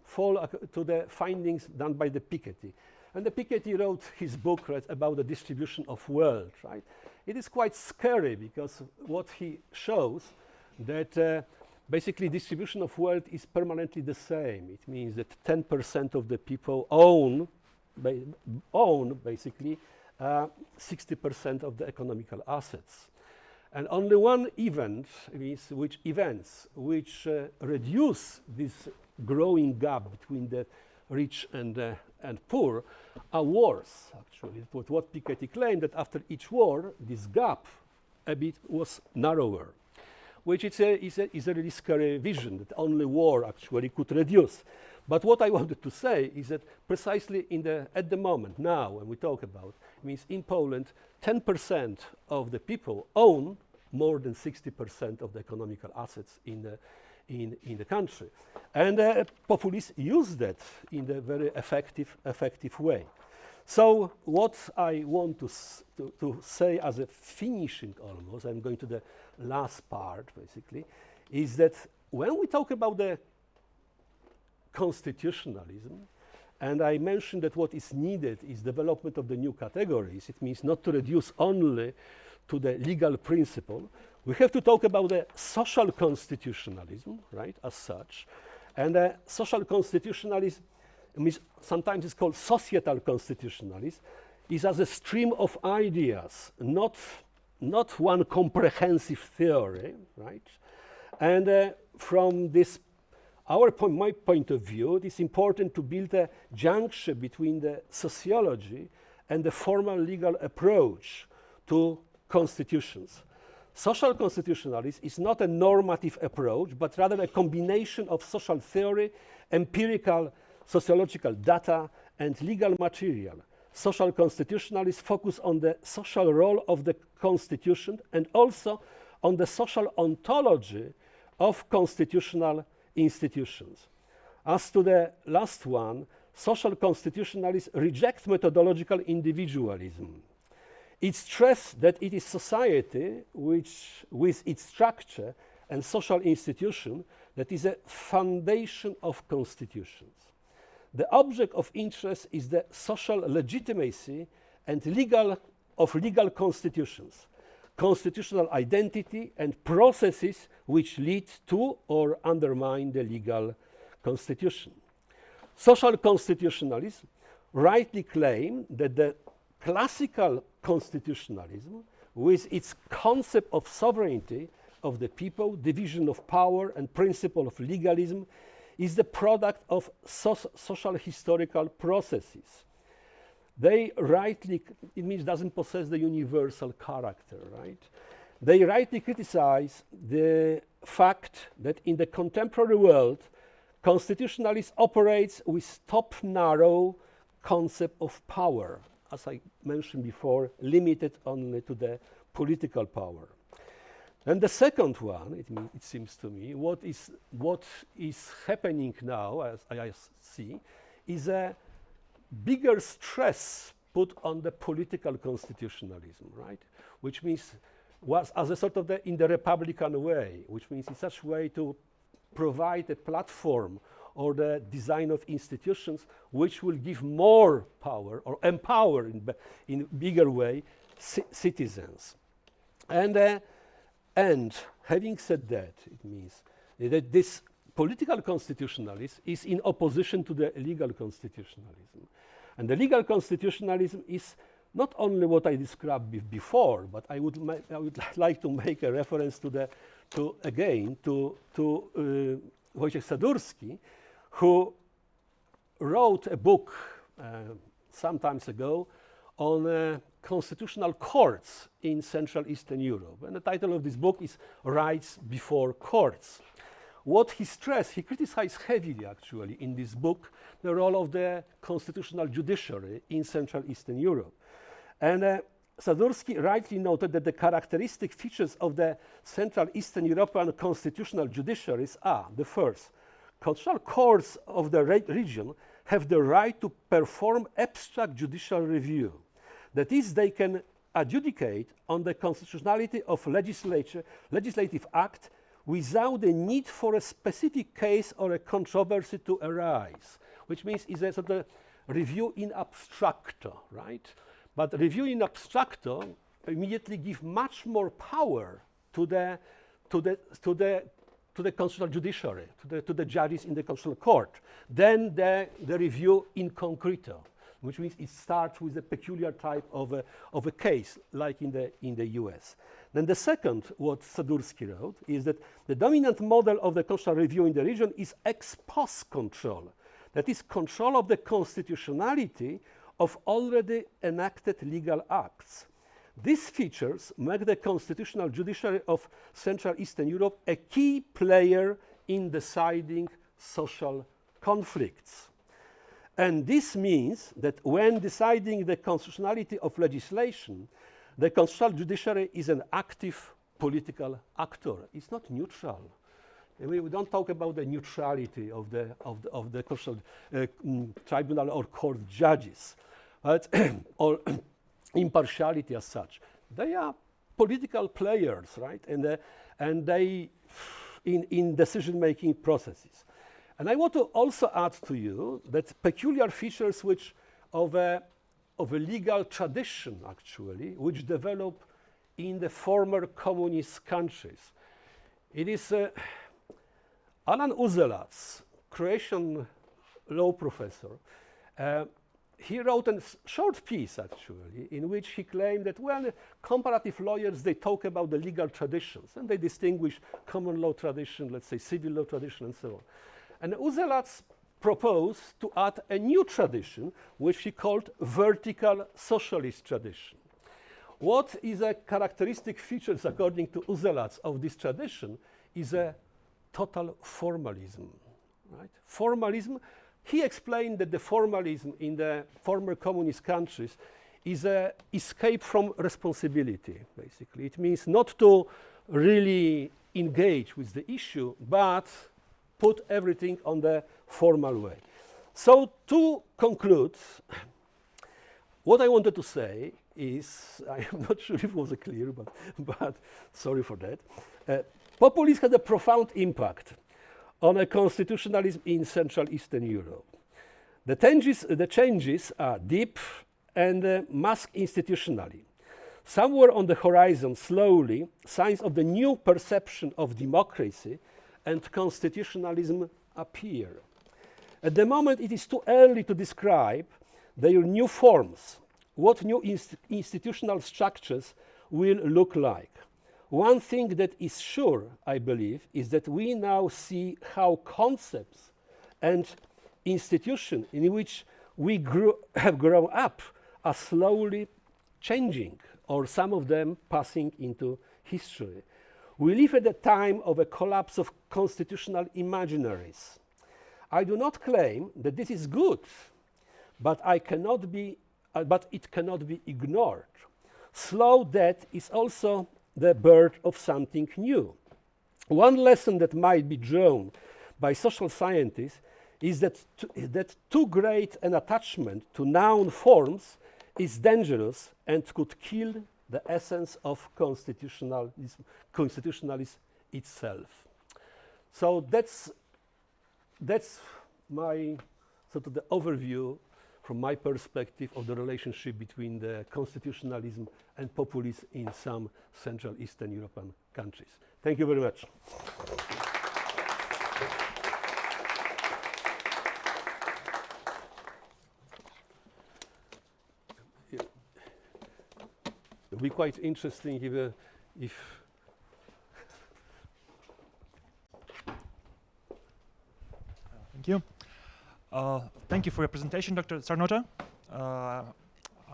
fall to the findings done by the Piketty. And the Piketty wrote his book right, about the distribution of wealth, right? It is quite scary because what he shows that uh, basically distribution of wealth is permanently the same. It means that 10% of the people own ba own basically 60% uh, of the economical assets. And only one event, means which events which uh, reduce this growing gap between the rich and, uh, and poor are worse, actually. But what Piketty claimed that after each war, this gap a bit was narrower, which is a, is a, is a really scary vision that only war actually could reduce. But what I wanted to say is that precisely in the, at the moment, now, when we talk about, means in Poland, 10% of the people own more than 60% of the economical assets in the, in, in the country. And uh, populists use that in a very effective, effective way. So what I want to, to, to, say as a finishing almost, I'm going to the last part basically, is that when we talk about the constitutionalism, and I mentioned that what is needed is development of the new categories. It means not to reduce only to the legal principle. We have to talk about the social constitutionalism, right, as such. And uh, social constitutionalism means sometimes it's called societal constitutionalism, is as a stream of ideas, not, not one comprehensive theory, right? And uh, from this, our point, my point of view, it is important to build a junction between the sociology and the formal legal approach to constitutions. Social constitutionalism is not a normative approach, but rather a combination of social theory, empirical sociological data, and legal material. Social constitutionalists focus on the social role of the constitution and also on the social ontology of constitutional institutions. As to the last one, social constitutionalists reject methodological individualism. It stresses that it is society which, with its structure and social institution, that is a foundation of constitutions. The object of interest is the social legitimacy and legal of legal constitutions, constitutional identity and processes which lead to or undermine the legal constitution. Social constitutionalists rightly claim that the classical constitutionalism, with its concept of sovereignty of the people, division of power, and principle of legalism, is the product of so social historical processes. They rightly, it means doesn't possess the universal character, right? They rightly criticize the fact that in the contemporary world, constitutionalism operates with top narrow concept of power, as I mentioned before, limited only to the political power. And the second one, it, it, seems to me, what is, what is happening now, as I see, is a bigger stress put on the political constitutionalism, right? Which means was as a sort of the, in the Republican way, which means in such a way to provide a platform or the design of institutions which will give more power or empower in, in bigger way citizens. And uh, and having said that, it means that this political constitutionalism is in opposition to the legal constitutionalism. And the legal constitutionalism is not only what I described before, but I would, I would like to make a reference to the, to again, to, to uh, Wojciech Sadurski, who wrote a book uh, some time ago on uh, constitutional courts in Central Eastern Europe. And the title of this book is Rights Before Courts. What he stressed, he criticized heavily actually in this book the role of the constitutional judiciary in Central Eastern Europe. And uh, Sadurski rightly noted that the characteristic features of the Central Eastern European constitutional judiciaries are the first, constitutional courts of the re region have the right to perform abstract judicial review that is, they can adjudicate on the constitutionality of legislature, legislative act without the need for a specific case or a controversy to arise, which means it's a sort of review in abstracto, right? But review in abstracto immediately give much more power to the, to the, to the, to the constitutional judiciary, to the, to the judges in the constitutional court, Then the, the review in concreto. which means it starts with a peculiar type of a, of a case, like in the, in the US. Then the second, what Sadurski wrote, is that the dominant model of the constitutional review in the region is ex post control. That is control of the constitutionality of already enacted legal acts. These features make the constitutional judiciary of Central Eastern Europe a key player in deciding social conflicts. And this means that when deciding the constitutionality of legislation, the constitutional judiciary is an active political actor. It's not neutral. We, we don't talk about the neutrality of the, of the, of the constitutional uh, mm, tribunal or court judges, right? or impartiality as such. They are political players, right? And, uh, and they, in, in decision-making processes. And I want to also add to you that peculiar features which of a, of a legal tradition, actually, which develop in the former communist countries. It is uh, Alan Uzelac, Croatian law professor, uh, he wrote a short piece actually in which he claimed that well comparative lawyers they talk about the legal traditions and they distinguish common law tradition let's say civil law tradition and so on. And Uzelac proposed to add a new tradition which he called vertical socialist tradition. What is a characteristic features according to Uzelac of this tradition is a total formalism right? Formalism he explained that the formalism in the former communist countries is an escape from responsibility, basically. It means not to really engage with the issue, but put everything on the formal way. So to conclude, what I wanted to say is, I am not sure if it was clear, but, but sorry for that. Uh, populism had a profound impact on constitutionalism in Central Eastern Europe. The changes, the changes are deep and uh, mask institutionally. Somewhere on the horizon, slowly, signs of the new perception of democracy and constitutionalism appear. At the moment, it is too early to describe their new forms, what new inst institutional structures will look like. One thing that is sure, I believe, is that we now see how concepts and institutions in which we grew, have grown up are slowly changing, or some of them passing into history. We live at a time of a collapse of constitutional imaginaries. I do not claim that this is good, but, I cannot be, uh, but it cannot be ignored. Slow death is also the birth of something new. One lesson that might be drawn by social scientists is that, that too great an attachment to noun forms is dangerous and could kill the essence of constitutionalism, constitutionalism itself. So that's, that's my sort of the overview from my perspective of the relationship between the constitutionalism and populism in some Central Eastern European countries. Thank you very much. It'll be quite interesting if, uh, if Thank you. Uh, thank you for your presentation, Dr. Czarnota. Uh, uh,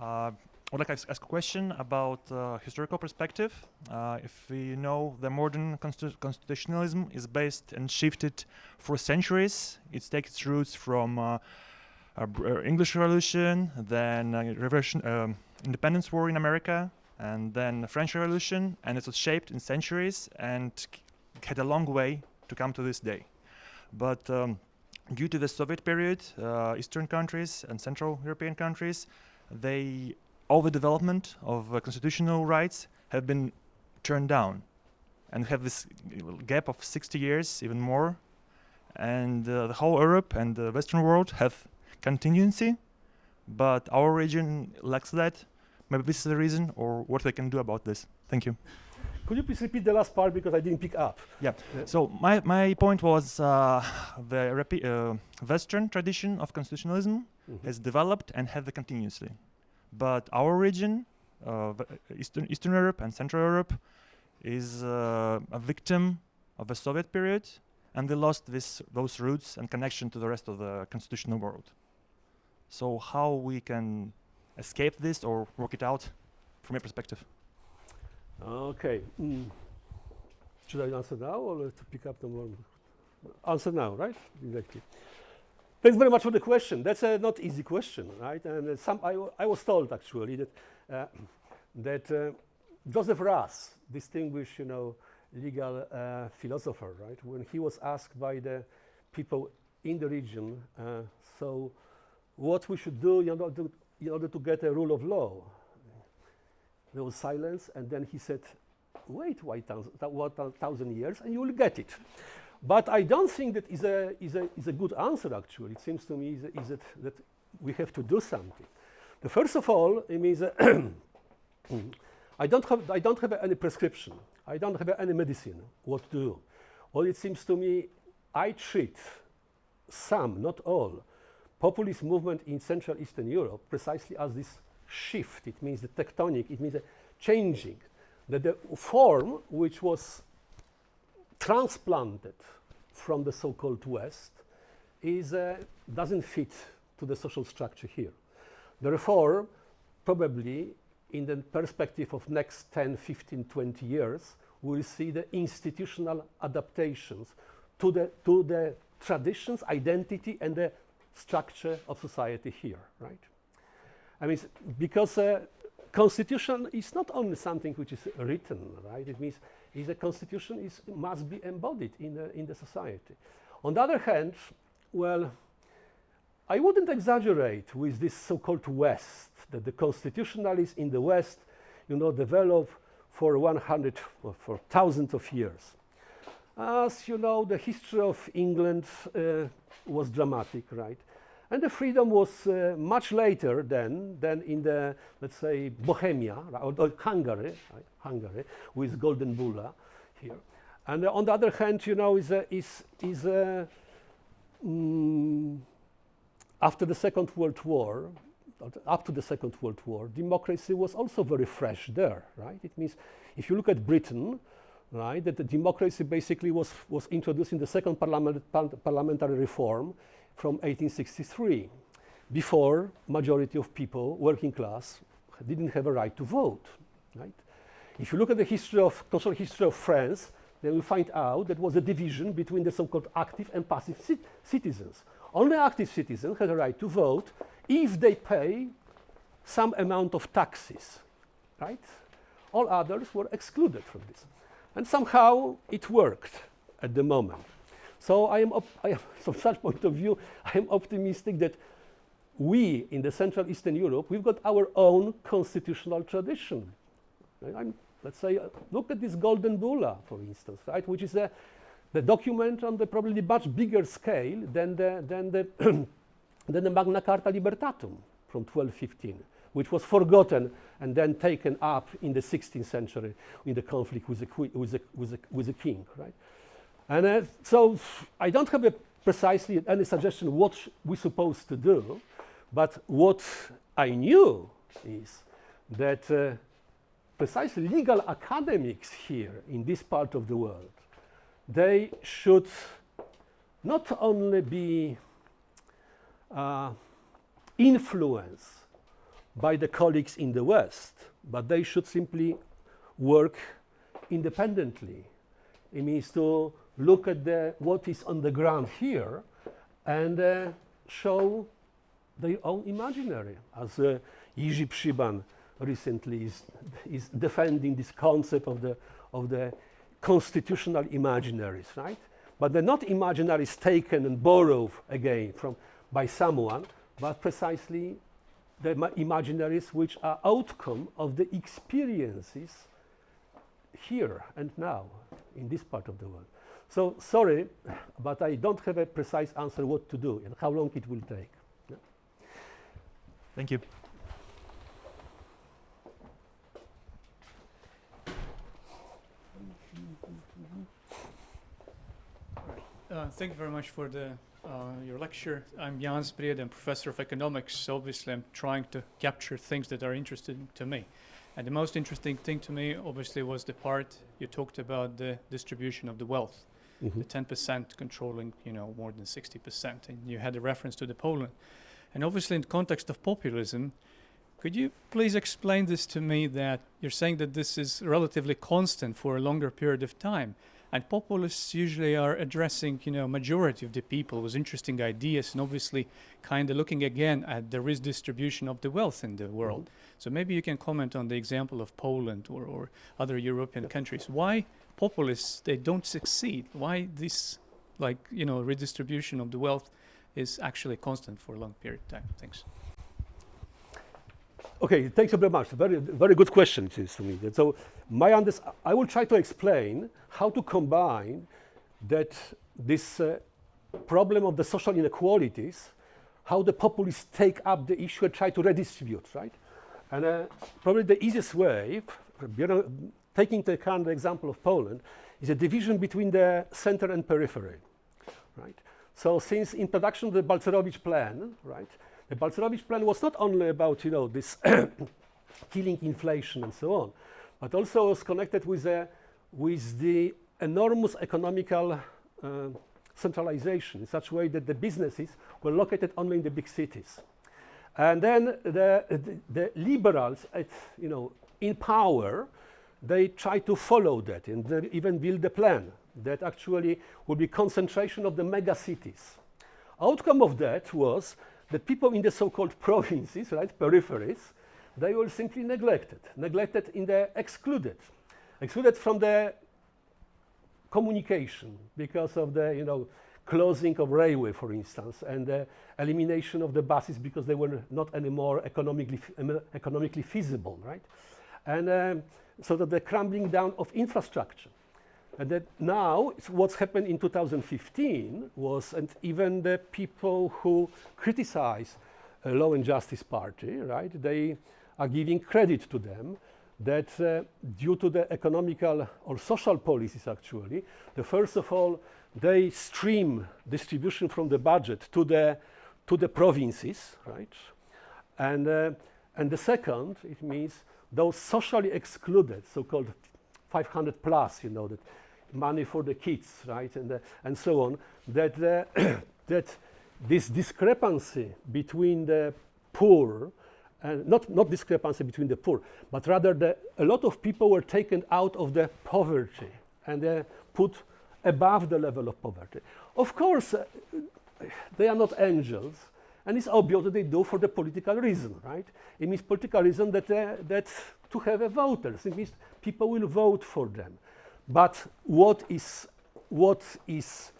I would like to ask a question about uh, historical perspective. Uh, if we know the modern constitu constitutionalism is based and shifted for centuries, it takes its roots from uh, English Revolution, then um, Independence War in America, and then the French Revolution, and it was shaped in centuries and had a long way to come to this day. But um, due to the Soviet period, uh, Eastern countries and Central European countries, they all the development of uh, constitutional rights have been turned down and have this gap of 60 years, even more. And uh, the whole Europe and the Western world have contingency, but our region lacks that. Maybe this is the reason, or what they can do about this. Thank you. Could you please repeat the last part because I didn't pick up? Yeah. So my, my point was uh, the uh, Western tradition of constitutionalism Mhm. has developed and had it continuously. But our region, uh, Eastern, Eastern Europe and Central Europe, is uh, a victim of the Soviet period, and they lost this, those roots and connection to the rest of the constitutional world. So how we can escape this or work it out from your perspective? Okay. Mm. Should I answer now or to pick up the? Answer now, right? Exactly. Thanks very much for the question. That's a not easy question, right? And uh, some I was told actually that uh, that uh, Joseph Raz, distinguished, you know, legal uh, philosopher, right, when he was asked by the people in the region, uh, so what we should do in order to, in order to get a rule of law, there was silence, and then he said, wait what, thousand years, and you will get it. But I don't think that is a, is a, is a good answer, actually. It seems to me is, is that, that we have to do something. The first of all, it means I, don't have, I don't have any prescription. I don't have any medicine, what to do. Well, it seems to me I treat some, not all, populist movement in Central Eastern Europe precisely as this shift. It means the tectonic, it means a changing. That the form which was transplanted from the so-called West is, uh, doesn't fit to the social structure here. Therefore, probably in the perspective of next 10, 15, 20 years, we'll see the institutional adaptations to the, to the traditions, identity, and the structure of society here, right? I mean, because uh, constitution is not only something which is written, right? It means is a constitution is must be embodied in the in the society. On the other hand, well, I wouldn't exaggerate with this so-called West that the constitutionalists in the West, you know, develop for 100 or for thousands of years. As you know, the history of England uh, was dramatic, right? And the freedom was uh, much later than, than in the, let's say, Bohemia, or, or Hungary, right? Hungary, with Golden Bulla here. And uh, on the other hand, you know, is, a, is, is a, mm, after the Second World War, up to the Second World War, democracy was also very fresh there, right? It means if you look at Britain, right, that the democracy basically was, was introduced in the second parliament, par- parliamentary reform from 1863. Before, majority of people, working class, didn't have a right to vote, right? If you look at the history of, cultural history of France, then we find out that was a division between the so-called active and passive cit- citizens. Only active citizens had a right to vote if they pay some amount of taxes, right? All others were excluded from this. And somehow it worked at the moment. So I am, I am from such point of view, I am optimistic that we in the Central Eastern Europe, we've got our own constitutional tradition. I'm, let's say, uh, look at this Golden Bulla, for instance, right, which is a, the document on the probably much bigger scale than the, than the, than the Magna Carta Libertatum from 1215, which was forgotten and then taken up in the 16th century in the conflict with the, with the, with the, with the king, right? And uh, so I don't have a precisely any suggestion what we're supposed to do, but what I knew is that uh, precisely legal academics here in this part of the world, they should not only be uh, influenced by the colleagues in the West, but they should simply work independently. It means to look at the, what is on the ground here and uh, show their own imaginary, as uh, Przyban recently is, is defending this concept of the, of the constitutional imaginaries, right? But they're not imaginaries taken and borrowed again from, by someone, but precisely the ma- imaginaries which are outcome of the experiences here and now in this part of the world. So sorry, but I don't have a precise answer what to do and how long it will take. Thank you. Uh, thank you very much for the uh, your lecture. I'm Jan Spried, I'm professor of economics. Obviously, I'm trying to capture things that are interesting to me. And the most interesting thing to me, obviously, was the part you talked about the distribution of the wealth, Mhm. the 10% controlling, you know, more than 60%. And you had a reference to the Poland. And obviously, in the context of populism, could you please explain this to me that you're saying that this is relatively constant for a longer period of time? And populists usually are addressing, you know, majority of the people with interesting ideas and obviously kind of looking again at the redistribution of the wealth in the mm-hmm. world. So maybe you can comment on the example of Poland or, or other European countries. Why populists they don't succeed? Why this like, you know, redistribution of the wealth is actually constant for a long period of time? Thanks. Okay, thanks very much. Very, very good question it is to me. So my I will try to explain how to combine that this uh, problem of the social inequalities, how the populists take up the issue and try to redistribute, right? And uh, probably the easiest way, you know, taking the kind of example of Poland, is a division between the center and periphery, right? So since introduction of the Balcerowicz plan, right, the Balcerowicz plan was not only about, you know, this killing inflation and so on, but also was connected with, the with the enormous economical uh, centralization in such a way that the businesses were located only in the big cities. And then the, the, the liberals, at, you know, in power, they try to follow that and they even build a plan that actually would be concentration of the mega cities. Outcome of that was that people in the so-called provinces, right, peripheries, they were simply neglected, neglected in the excluded, excluded from the communication because of the, you know, closing of railway, for instance, and the elimination of the buses because they were not anymore economically, economically feasible, right? And um, so that the crumbling down of infrastructure. And that now, what's happened in 2015 was, and even the people who criticize uh, Law and Justice Party, right, they are giving credit to them that uh, due to the economical or social policies actually, the first of all, they stream distribution from the budget to the, to the provinces, right? And, uh, and the second, it means those socially excluded, so-called 500 plus, you know, that money for the kids, right, and, uh, and so on, that, uh, that this discrepancy between the poor, and not, not discrepancy between the poor, but rather the, a lot of people were taken out of the poverty and uh, put above the level of poverty. Of course, uh, they are not angels, and it's obvious that they do for the political reason, right? It means political reason that, uh, that to have a voters, it means people will vote for them. But what is, what is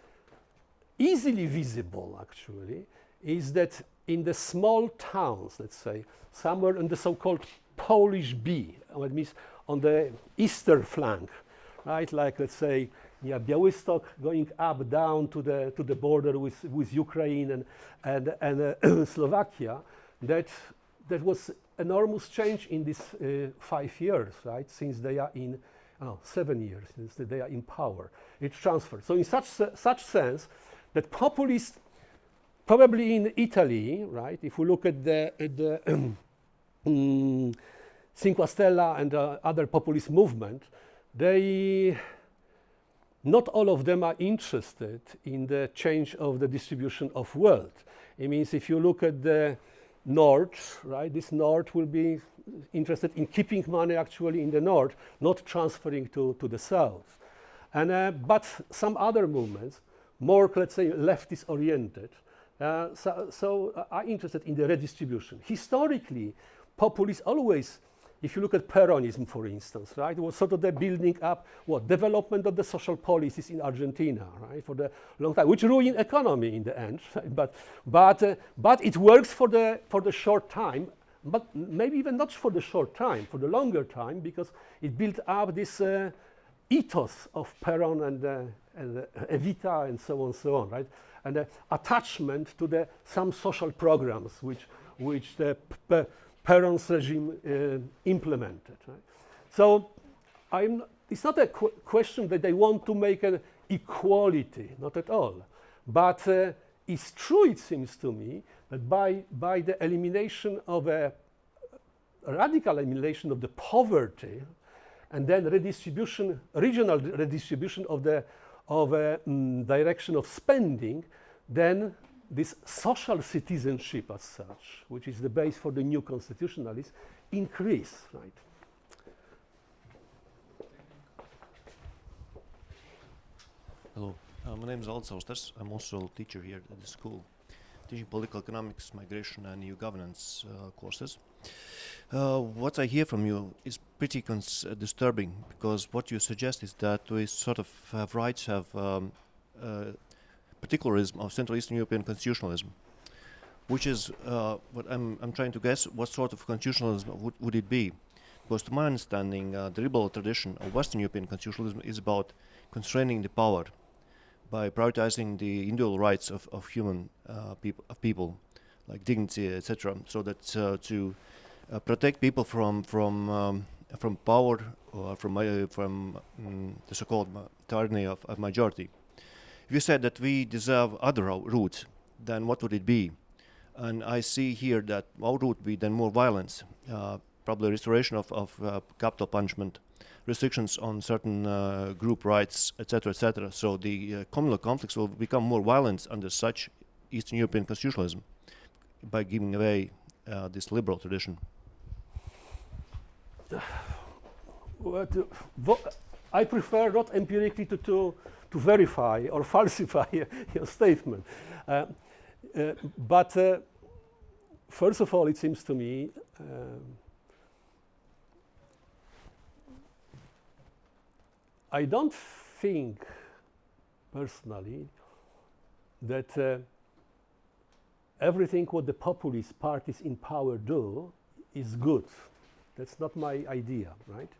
easily visible, actually, is that in the small towns, let's say, somewhere in the so-called Polish B, what means on the eastern flank, right? Like, let's say, yeah, Białystok going up, down to the, to the border with, with Ukraine and, and, and uh, Slovakia, that, that was enormous change in these uh, five years, right? Since they are in, oh, seven years, since they are in power. It's transferred. So in such, such sense, that populists, probably in Italy, right? If we look at the, at the mm, Cinque Stelle and uh, other populist movement, they not all of them are interested in the change of the distribution of wealth. It means if you look at the north, right, this north will be interested in keeping money actually in the north, not transferring to, to the south. And, uh, but some other movements, more, let's say, leftist oriented, uh, so, so uh, are interested in the redistribution. Historically, populists always if you look at Peronism, for instance, right, was sort of the building up, what, development of the social policies in Argentina, right, for the long time, which ruined economy in the end, right? but, but, uh, but it works for the, for the short time, but maybe even not for the short time, for the longer time, because it built up this uh, ethos of Peron and, uh, and uh, Evita and so on and so on, right, and the attachment to the, some social programs which, which the Peron's regime uh, implemented. Right? So I'm, it's not a qu question that they want to make an equality, not at all. But uh, it's true, it seems to me, that by, by the elimination of a, radical elimination of the poverty and then redistribution, regional redistribution of the of a mm, direction of spending, then this social citizenship as such, which is the base for the new constitutionalists, increase, right? Hello, uh, my name is Aldis. I'm also a teacher here at the school, teaching political economics, migration, and EU governance uh, courses. Uh, what I hear from you is pretty uh, disturbing because what you suggest is that we sort of have rights, have um, uh, particularism of Central Eastern European constitutionalism, which is uh, what I'm, I'm trying to guess what sort of constitutionalism would, would it be? Because to my understanding, uh, the liberal tradition of Western European constitutionalism is about constraining the power by prioritizing the individual rights of, of human uh, of people, like dignity, etc., so that uh, to uh, protect people from from um, from power or from from um, the so-called tyranny of, of majority. If you said that we deserve other routes, then what would it be? And I see here that our route would be then more violence, uh, probably restoration of, of uh, capital punishment, restrictions on certain uh, group rights, etc., etc. So the uh, communal conflicts will become more violent under such Eastern European constitutionalism by giving away uh, this liberal tradition. I prefer not empirically to, to, to verify or falsify your statement. Uh, uh, but uh, first of all, it seems to me I don't think personally that uh, everything what the populist parties in power do is good. That's not my idea, right?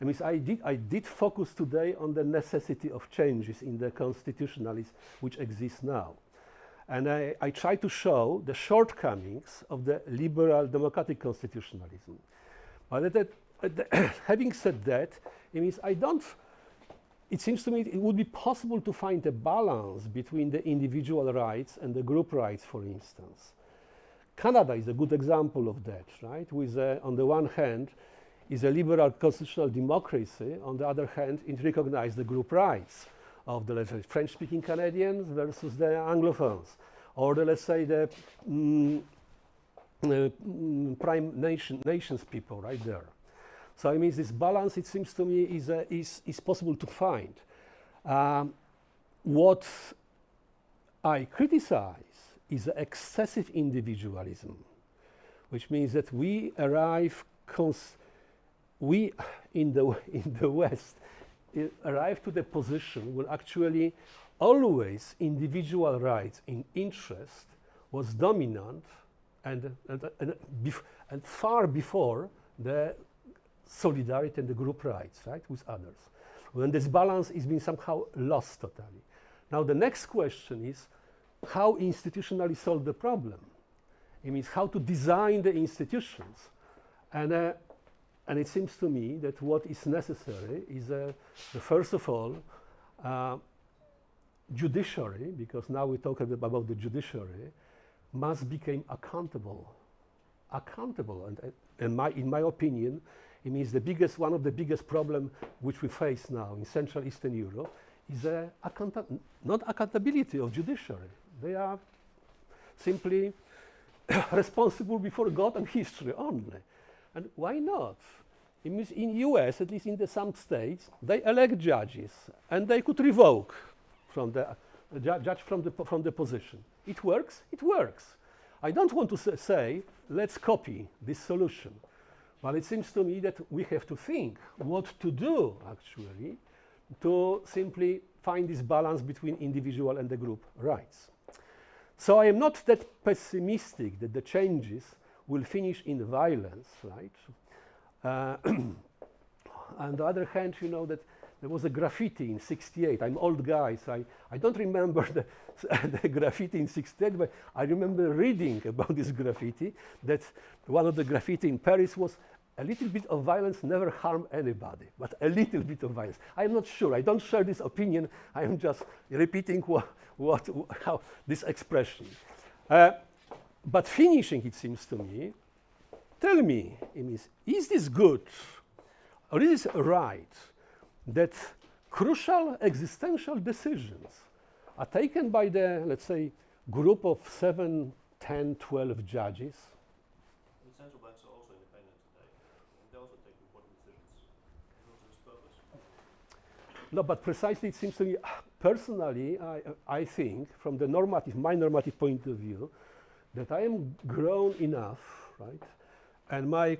I mean, I did, I did focus today on the necessity of changes in the constitutionalism which exists now. And I, I try to show the shortcomings of the liberal democratic constitutionalism. But that, that having said that, it means I don't, it seems to me it would be possible to find a balance between the individual rights and the group rights, for instance. Canada is a good example of that, right? With, uh, on the one hand, is a liberal constitutional democracy. On the other hand, it recognizes the group rights of the, French-speaking Canadians versus the Anglophones, or the, let's say, the mm, uh, mm, prime nation, nations people right there. So it means this balance, it seems to me, is, uh, is, is possible to find. Um, what I criticize is excessive individualism, which means that we arrive, we in the, in the West arrive to the position where actually always individual rights in interest was dominant and, and, and, and far before the solidarity and the group rights, right, with others. When this balance is being somehow lost totally. Now the next question is, how institutionally solve the problem. It means how to design the institutions. And, uh, and it seems to me that what is necessary is, uh, first of all, uh, judiciary, because now we talk about the judiciary, must become accountable. Accountable. And, uh, in, my, in my opinion, it means the biggest, one of the biggest problems which we face now in Central Eastern Europe is uh, not accountability of judiciary. They are simply responsible before God and history only. And why not? It means in US, at least in the some states, they elect judges and they could revoke from the uh, ju judge from the, from the position. It works, it works. I don't want to say, let's copy this solution. But it seems to me that we have to think what to do, actually, to simply find this balance between individual and the group rights. So I am not that pessimistic that the changes will finish in violence, right? Uh, on the other hand, you know that there was a graffiti in 68. I'm old guy, so I, I don't remember the, the graffiti in 68, but I remember reading about this graffiti, that one of the graffiti in Paris was a little bit of violence never harm anybody, but a little bit of violence. I'm not sure. I don't share this opinion. I am just repeating wha what, how this expression. Uh, but finishing, it seems to me, tell me, is, is this good or is it right that crucial existential decisions are taken by the, let's say, group of 7, 10, 12 judges central banks are also independent today. And they also take important decisions. Also this purpose. No, but precisely it seems to me, personally, I, I think, from the normative, my normative point of view, that I am grown enough, right? And my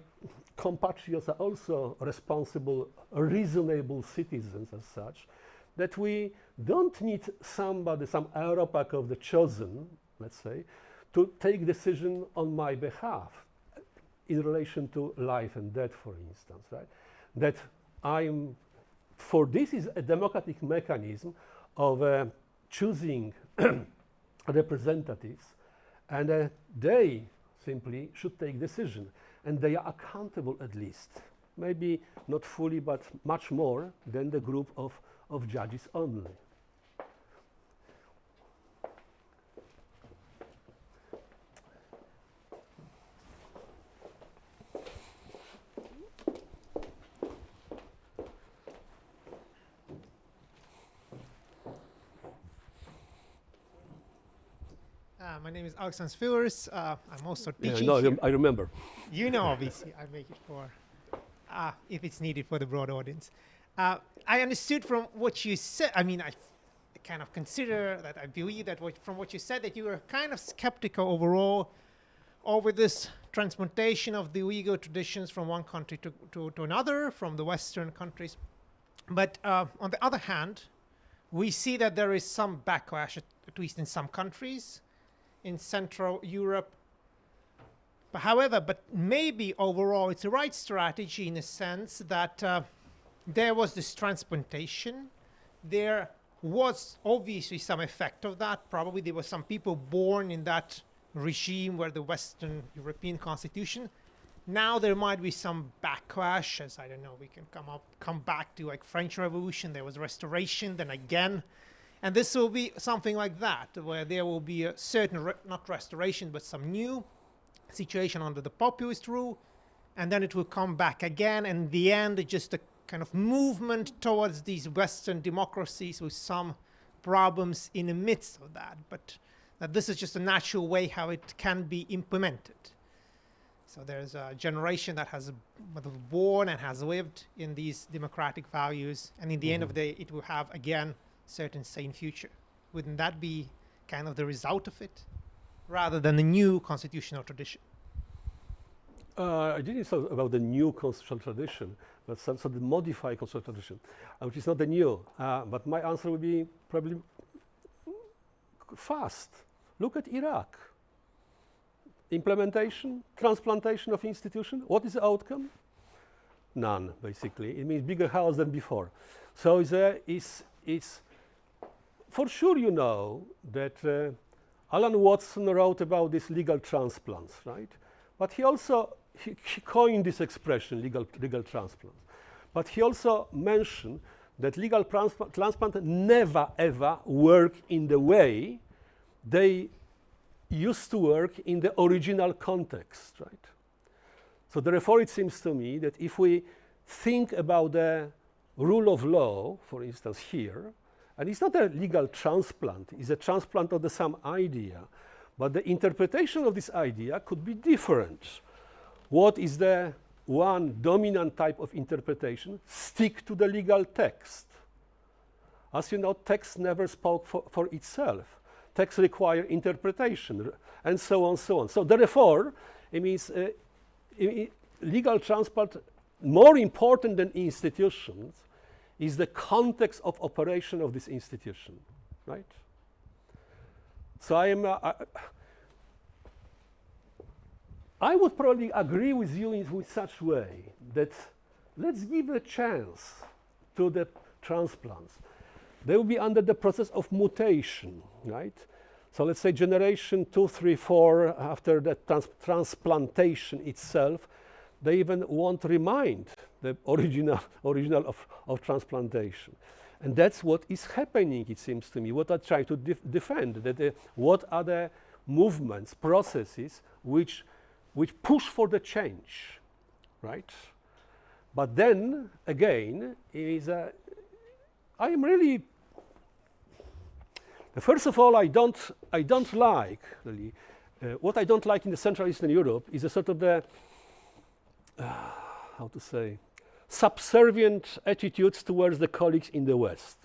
compatriots are also responsible, reasonable citizens as such, that we don't need somebody, some Aeropac of the chosen, let's say, to take decision on my behalf in relation to life and death, for instance, right? That I'm, for this is a democratic mechanism of uh, choosing representatives, and uh, they simply should take decision, and they are accountable at least, maybe not fully, but much more than the group of, of judges only. Uh, my name is Alexander Spillers. Uh, I'm also Yeah, teaching. no, I, here. I remember. You know, obviously, I make it for, uh, if it's needed for the broad audience. Uh, I understood from what you said. I mean, I kind of consider that I believe that what, from what you said that you were kind of skeptical overall over this transplantation of the Uyghur traditions from one country to, to, to another, from the Western countries. But uh, on the other hand, we see that there is some backlash, at, at least in some countries, in Central Europe. But however, but maybe overall it's the right strategy in a sense that uh, there was this transplantation. There was obviously some effect of that. Probably there were some people born in that regime where the Western European constitution. Now there might be some backlash, as I don't know, we can come up, come back to like French Revolution. There was restoration, then again, and this will be something like that, where there will be a certain, re- not restoration, but some new situation under the populist rule, and then it will come back again. And in the end, just a kind of movement towards these Western democracies with some problems in the midst of that. But that this is just a natural way how it can be implemented. So there's a generation that has born and has lived in these democratic values, and in the end of mm-hmm. the day, it will have again certain sane future. Wouldn't that be kind of the result of it, rather than a new constitutional tradition? Uh, I didn't talk about the new constitutional tradition, but some sort of the modified constitutional tradition, uh, which is not the new. Uh, but my answer would be probably fast. Look at Iraq. Implementation, transplantation of institution. What is the outcome? None, basically. It means bigger house than before. So there is, is for sure you know that uh, Alan Watson wrote about these legal transplants, right? But he also he, he coined this expression, legal, legal transplant. But he also mentioned that legal transplant, transplant never ever work in the way they used to work in the original context, right? So therefore, it seems to me that if we think about the rule of law, for instance, here, and it's not a legal transplant, it's a transplant of the same idea, but the interpretation of this idea could be different. What is the one dominant type of interpretation? Stick to the legal text. As you know, text never spoke for, for itself. Text require interpretation, and so on, and so on. So therefore, it means uh, legal transplant, more important than institutions, is the context of operation of this institution, right? So I am. Uh, I, I would probably agree with you in with such way that let's give a chance to the transplants. They will be under the process of mutation, right? So let's say generation two, three, four after the trans- transplantation itself, they even won't remind the original, original of, of transplantation. And that's what is happening, it seems to me, what I try to def defend, that uh, what are the movements, processes, which, which push for the change, right? But then, again, is a, I am really, first of all, I don't, I don't like, really, uh, what I don't like in the Central Eastern Europe is a sort of the, uh, Ah, how to say, subservient attitudes towards the colleagues in the West.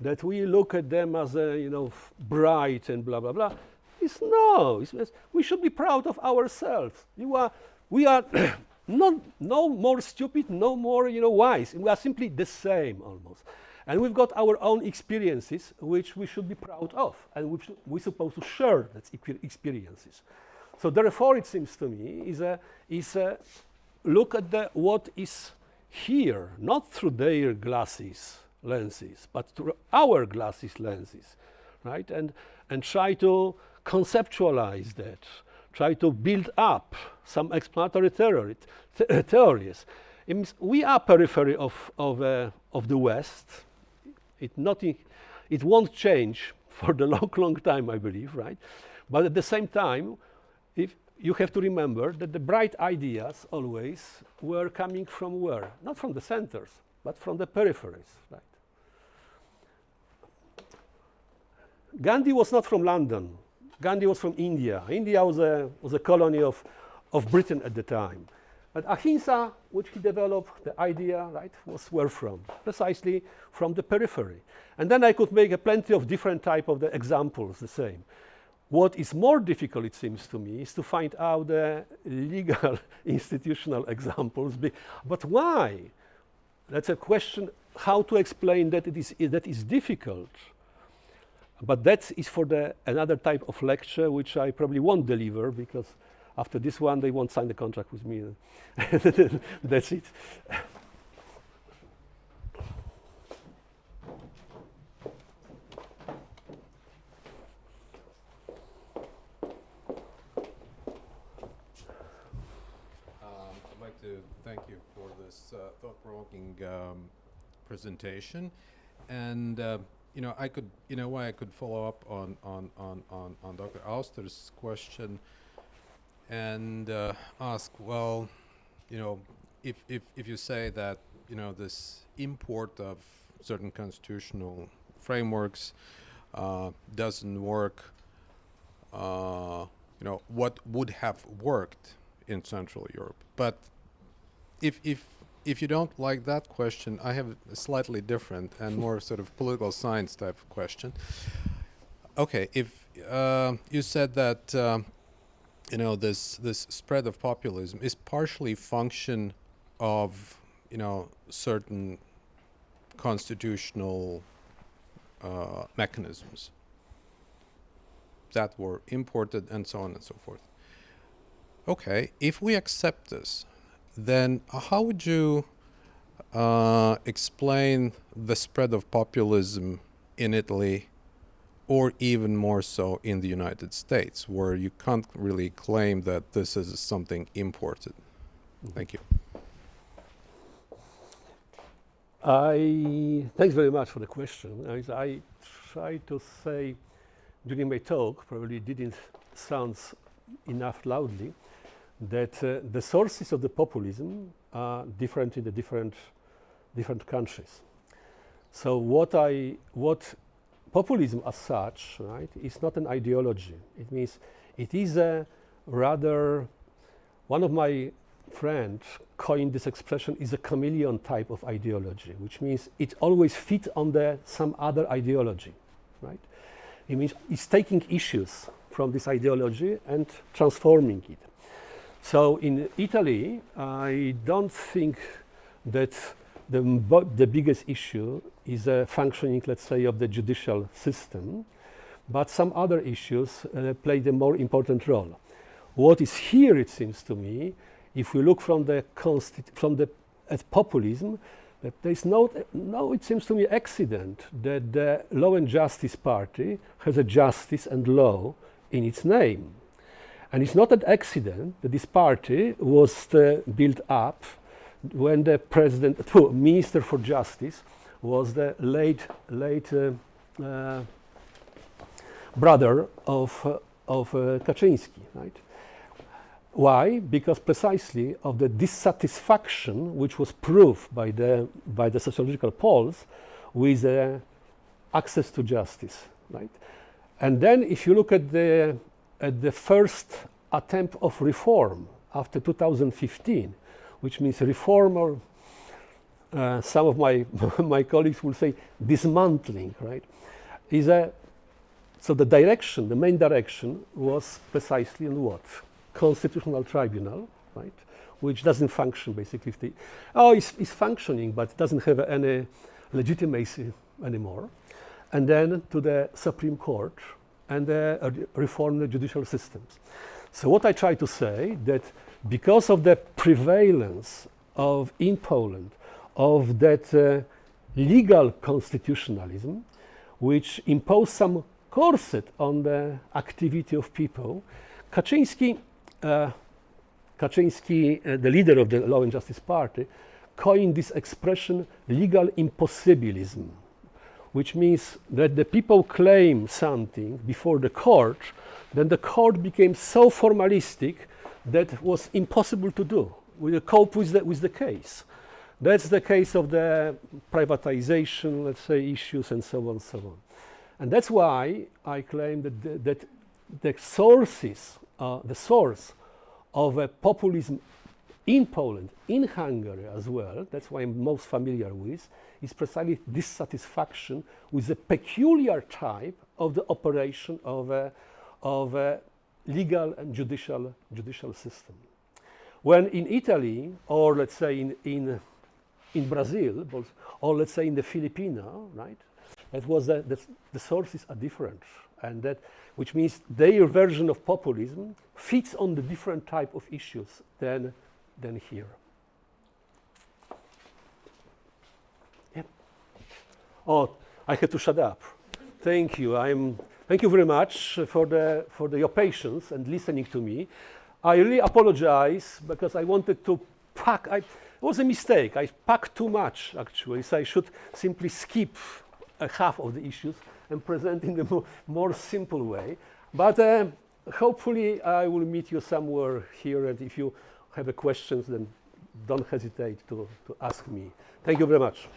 That we look at them as, a, you know, bright and blah, blah, blah. It's no, it's, it's, we should be proud of ourselves. You are, we are not, no more stupid, no more, you know, wise. We are simply the same almost. And we've got our own experiences, which we should be proud of, and we we're supposed to share those experiences. So therefore, it seems to me, is a, is a look at the, what is here, not through their glasses, lenses, but through our glasses, lenses, right? And, and try to conceptualize that, try to build up some explanatory theory, th theories. we are periphery of, of, uh, of the West, it, nothing, it won't change for the long, long time, I believe, right? But at the same time, if you have to remember that the bright ideas always were coming from where? Not from the centers, but from the peripheries, right? Gandhi was not from London. Gandhi was from India. India was a, was a colony of, of Britain at the time. But ahimsa, which he developed, the idea, right, was where from? Precisely from the periphery. And then I could make a plenty of different type of the examples, the same. What is more difficult, it seems to me, is to find out the legal institutional examples. But why? That's a question how to explain that it is that is difficult. But that is for the another type of lecture which I probably won't deliver because after this one, they won't sign the contract with me. That's it. Um, I'd like to thank you for uh, thought-provoking um, presentation. And, uh, you know, I could, you know, why I could follow up on, on, on, on, on Dr. Auster's question and uh, ask, well, you know, if, if, if you say that, you know, this import of certain constitutional frameworks uh, doesn't work, uh, you know, what would have worked in Central Europe? But if, if, if you don't like that question, I have a slightly different and more sort of political science type of question. Okay, if uh, you said that uh, you know this this spread of populism is partially function of you know certain constitutional uh, mechanisms that were imported and so on and so forth. Okay, if we accept this, then how would you uh, explain the spread of populism in Italy or even more so in the United States, where you can't really claim that this is something imported. Mm-hmm. Thank you. I thanks very much for the question. I, I tried to say during my talk, probably didn't sound enough loudly, that uh, the sources of the populism are different in the different different countries. So what I what populism as such, right, is not an ideology. It means it is a rather, one of my friends coined this expression is a chameleon type of ideology, which means it always fits on the some other ideology, right? It means it's taking issues from this ideology and transforming it. So in Italy, I don't think that the, the biggest issue is a functioning, let's say, of the judicial system, but some other issues uh, play the more important role. What is here, it seems to me, if we look from the from the at populism, that there is no, no, it seems to me, accident that the Law and Justice Party has a justice and law in its name. And it's not an accident that this party was uh, built up when the president, minister for justice, was the late, late uh, uh, brother of, uh, of uh, Kaczynski, right? Why? Because precisely of the dissatisfaction which was proved by the, by the sociological polls with uh, access to justice, right? And then if you look at the, at the first attempt of reform after 2015, which means reform or uh, some of my, my colleagues will say dismantling, right? Is a, so the direction, the main direction was precisely in what? Constitutional tribunal, right? Which doesn't function basically. If oh, it's, it's functioning, but doesn't have any legitimacy anymore. And then to the Supreme Court and uh, reform the judicial systems. So what I try to say that because of the prevalence of in Poland of that uh, legal constitutionalism, which imposed some corset on the activity of people, Kaczynski, uh, Kaczynski uh, the leader of the Law and Justice Party, coined this expression legal impossibilism, which means that the people claim something before the court, then the court became so formalistic that it was impossible to do, to cope with the, with the case. That's the case of the privatization, let's say, issues and so on and so on. And that's why I claim that the, that the sources, uh, the source of a populism in Poland, in Hungary as well, that's why I'm most familiar with, is precisely dissatisfaction with the peculiar type of the operation of a, of a legal and judicial, judicial system. When in Italy, or let's say in, in in Brazil, or let's say in the Filipino, right? That was the, the, the sources are different, and that which means their version of populism fits on the different type of issues than than here. Yep. Oh, I had to shut up. Thank you. I'm. Thank you very much for the for the, your patience and listening to me. I really apologize because I wanted to pack. I, it was a mistake. I packed too much, actually, so I should simply skip a half of the issues and present in a more, more simple way. But uh, hopefully I will meet you somewhere here, and if you have a questions, then don't hesitate to, to ask me. Thank you very much.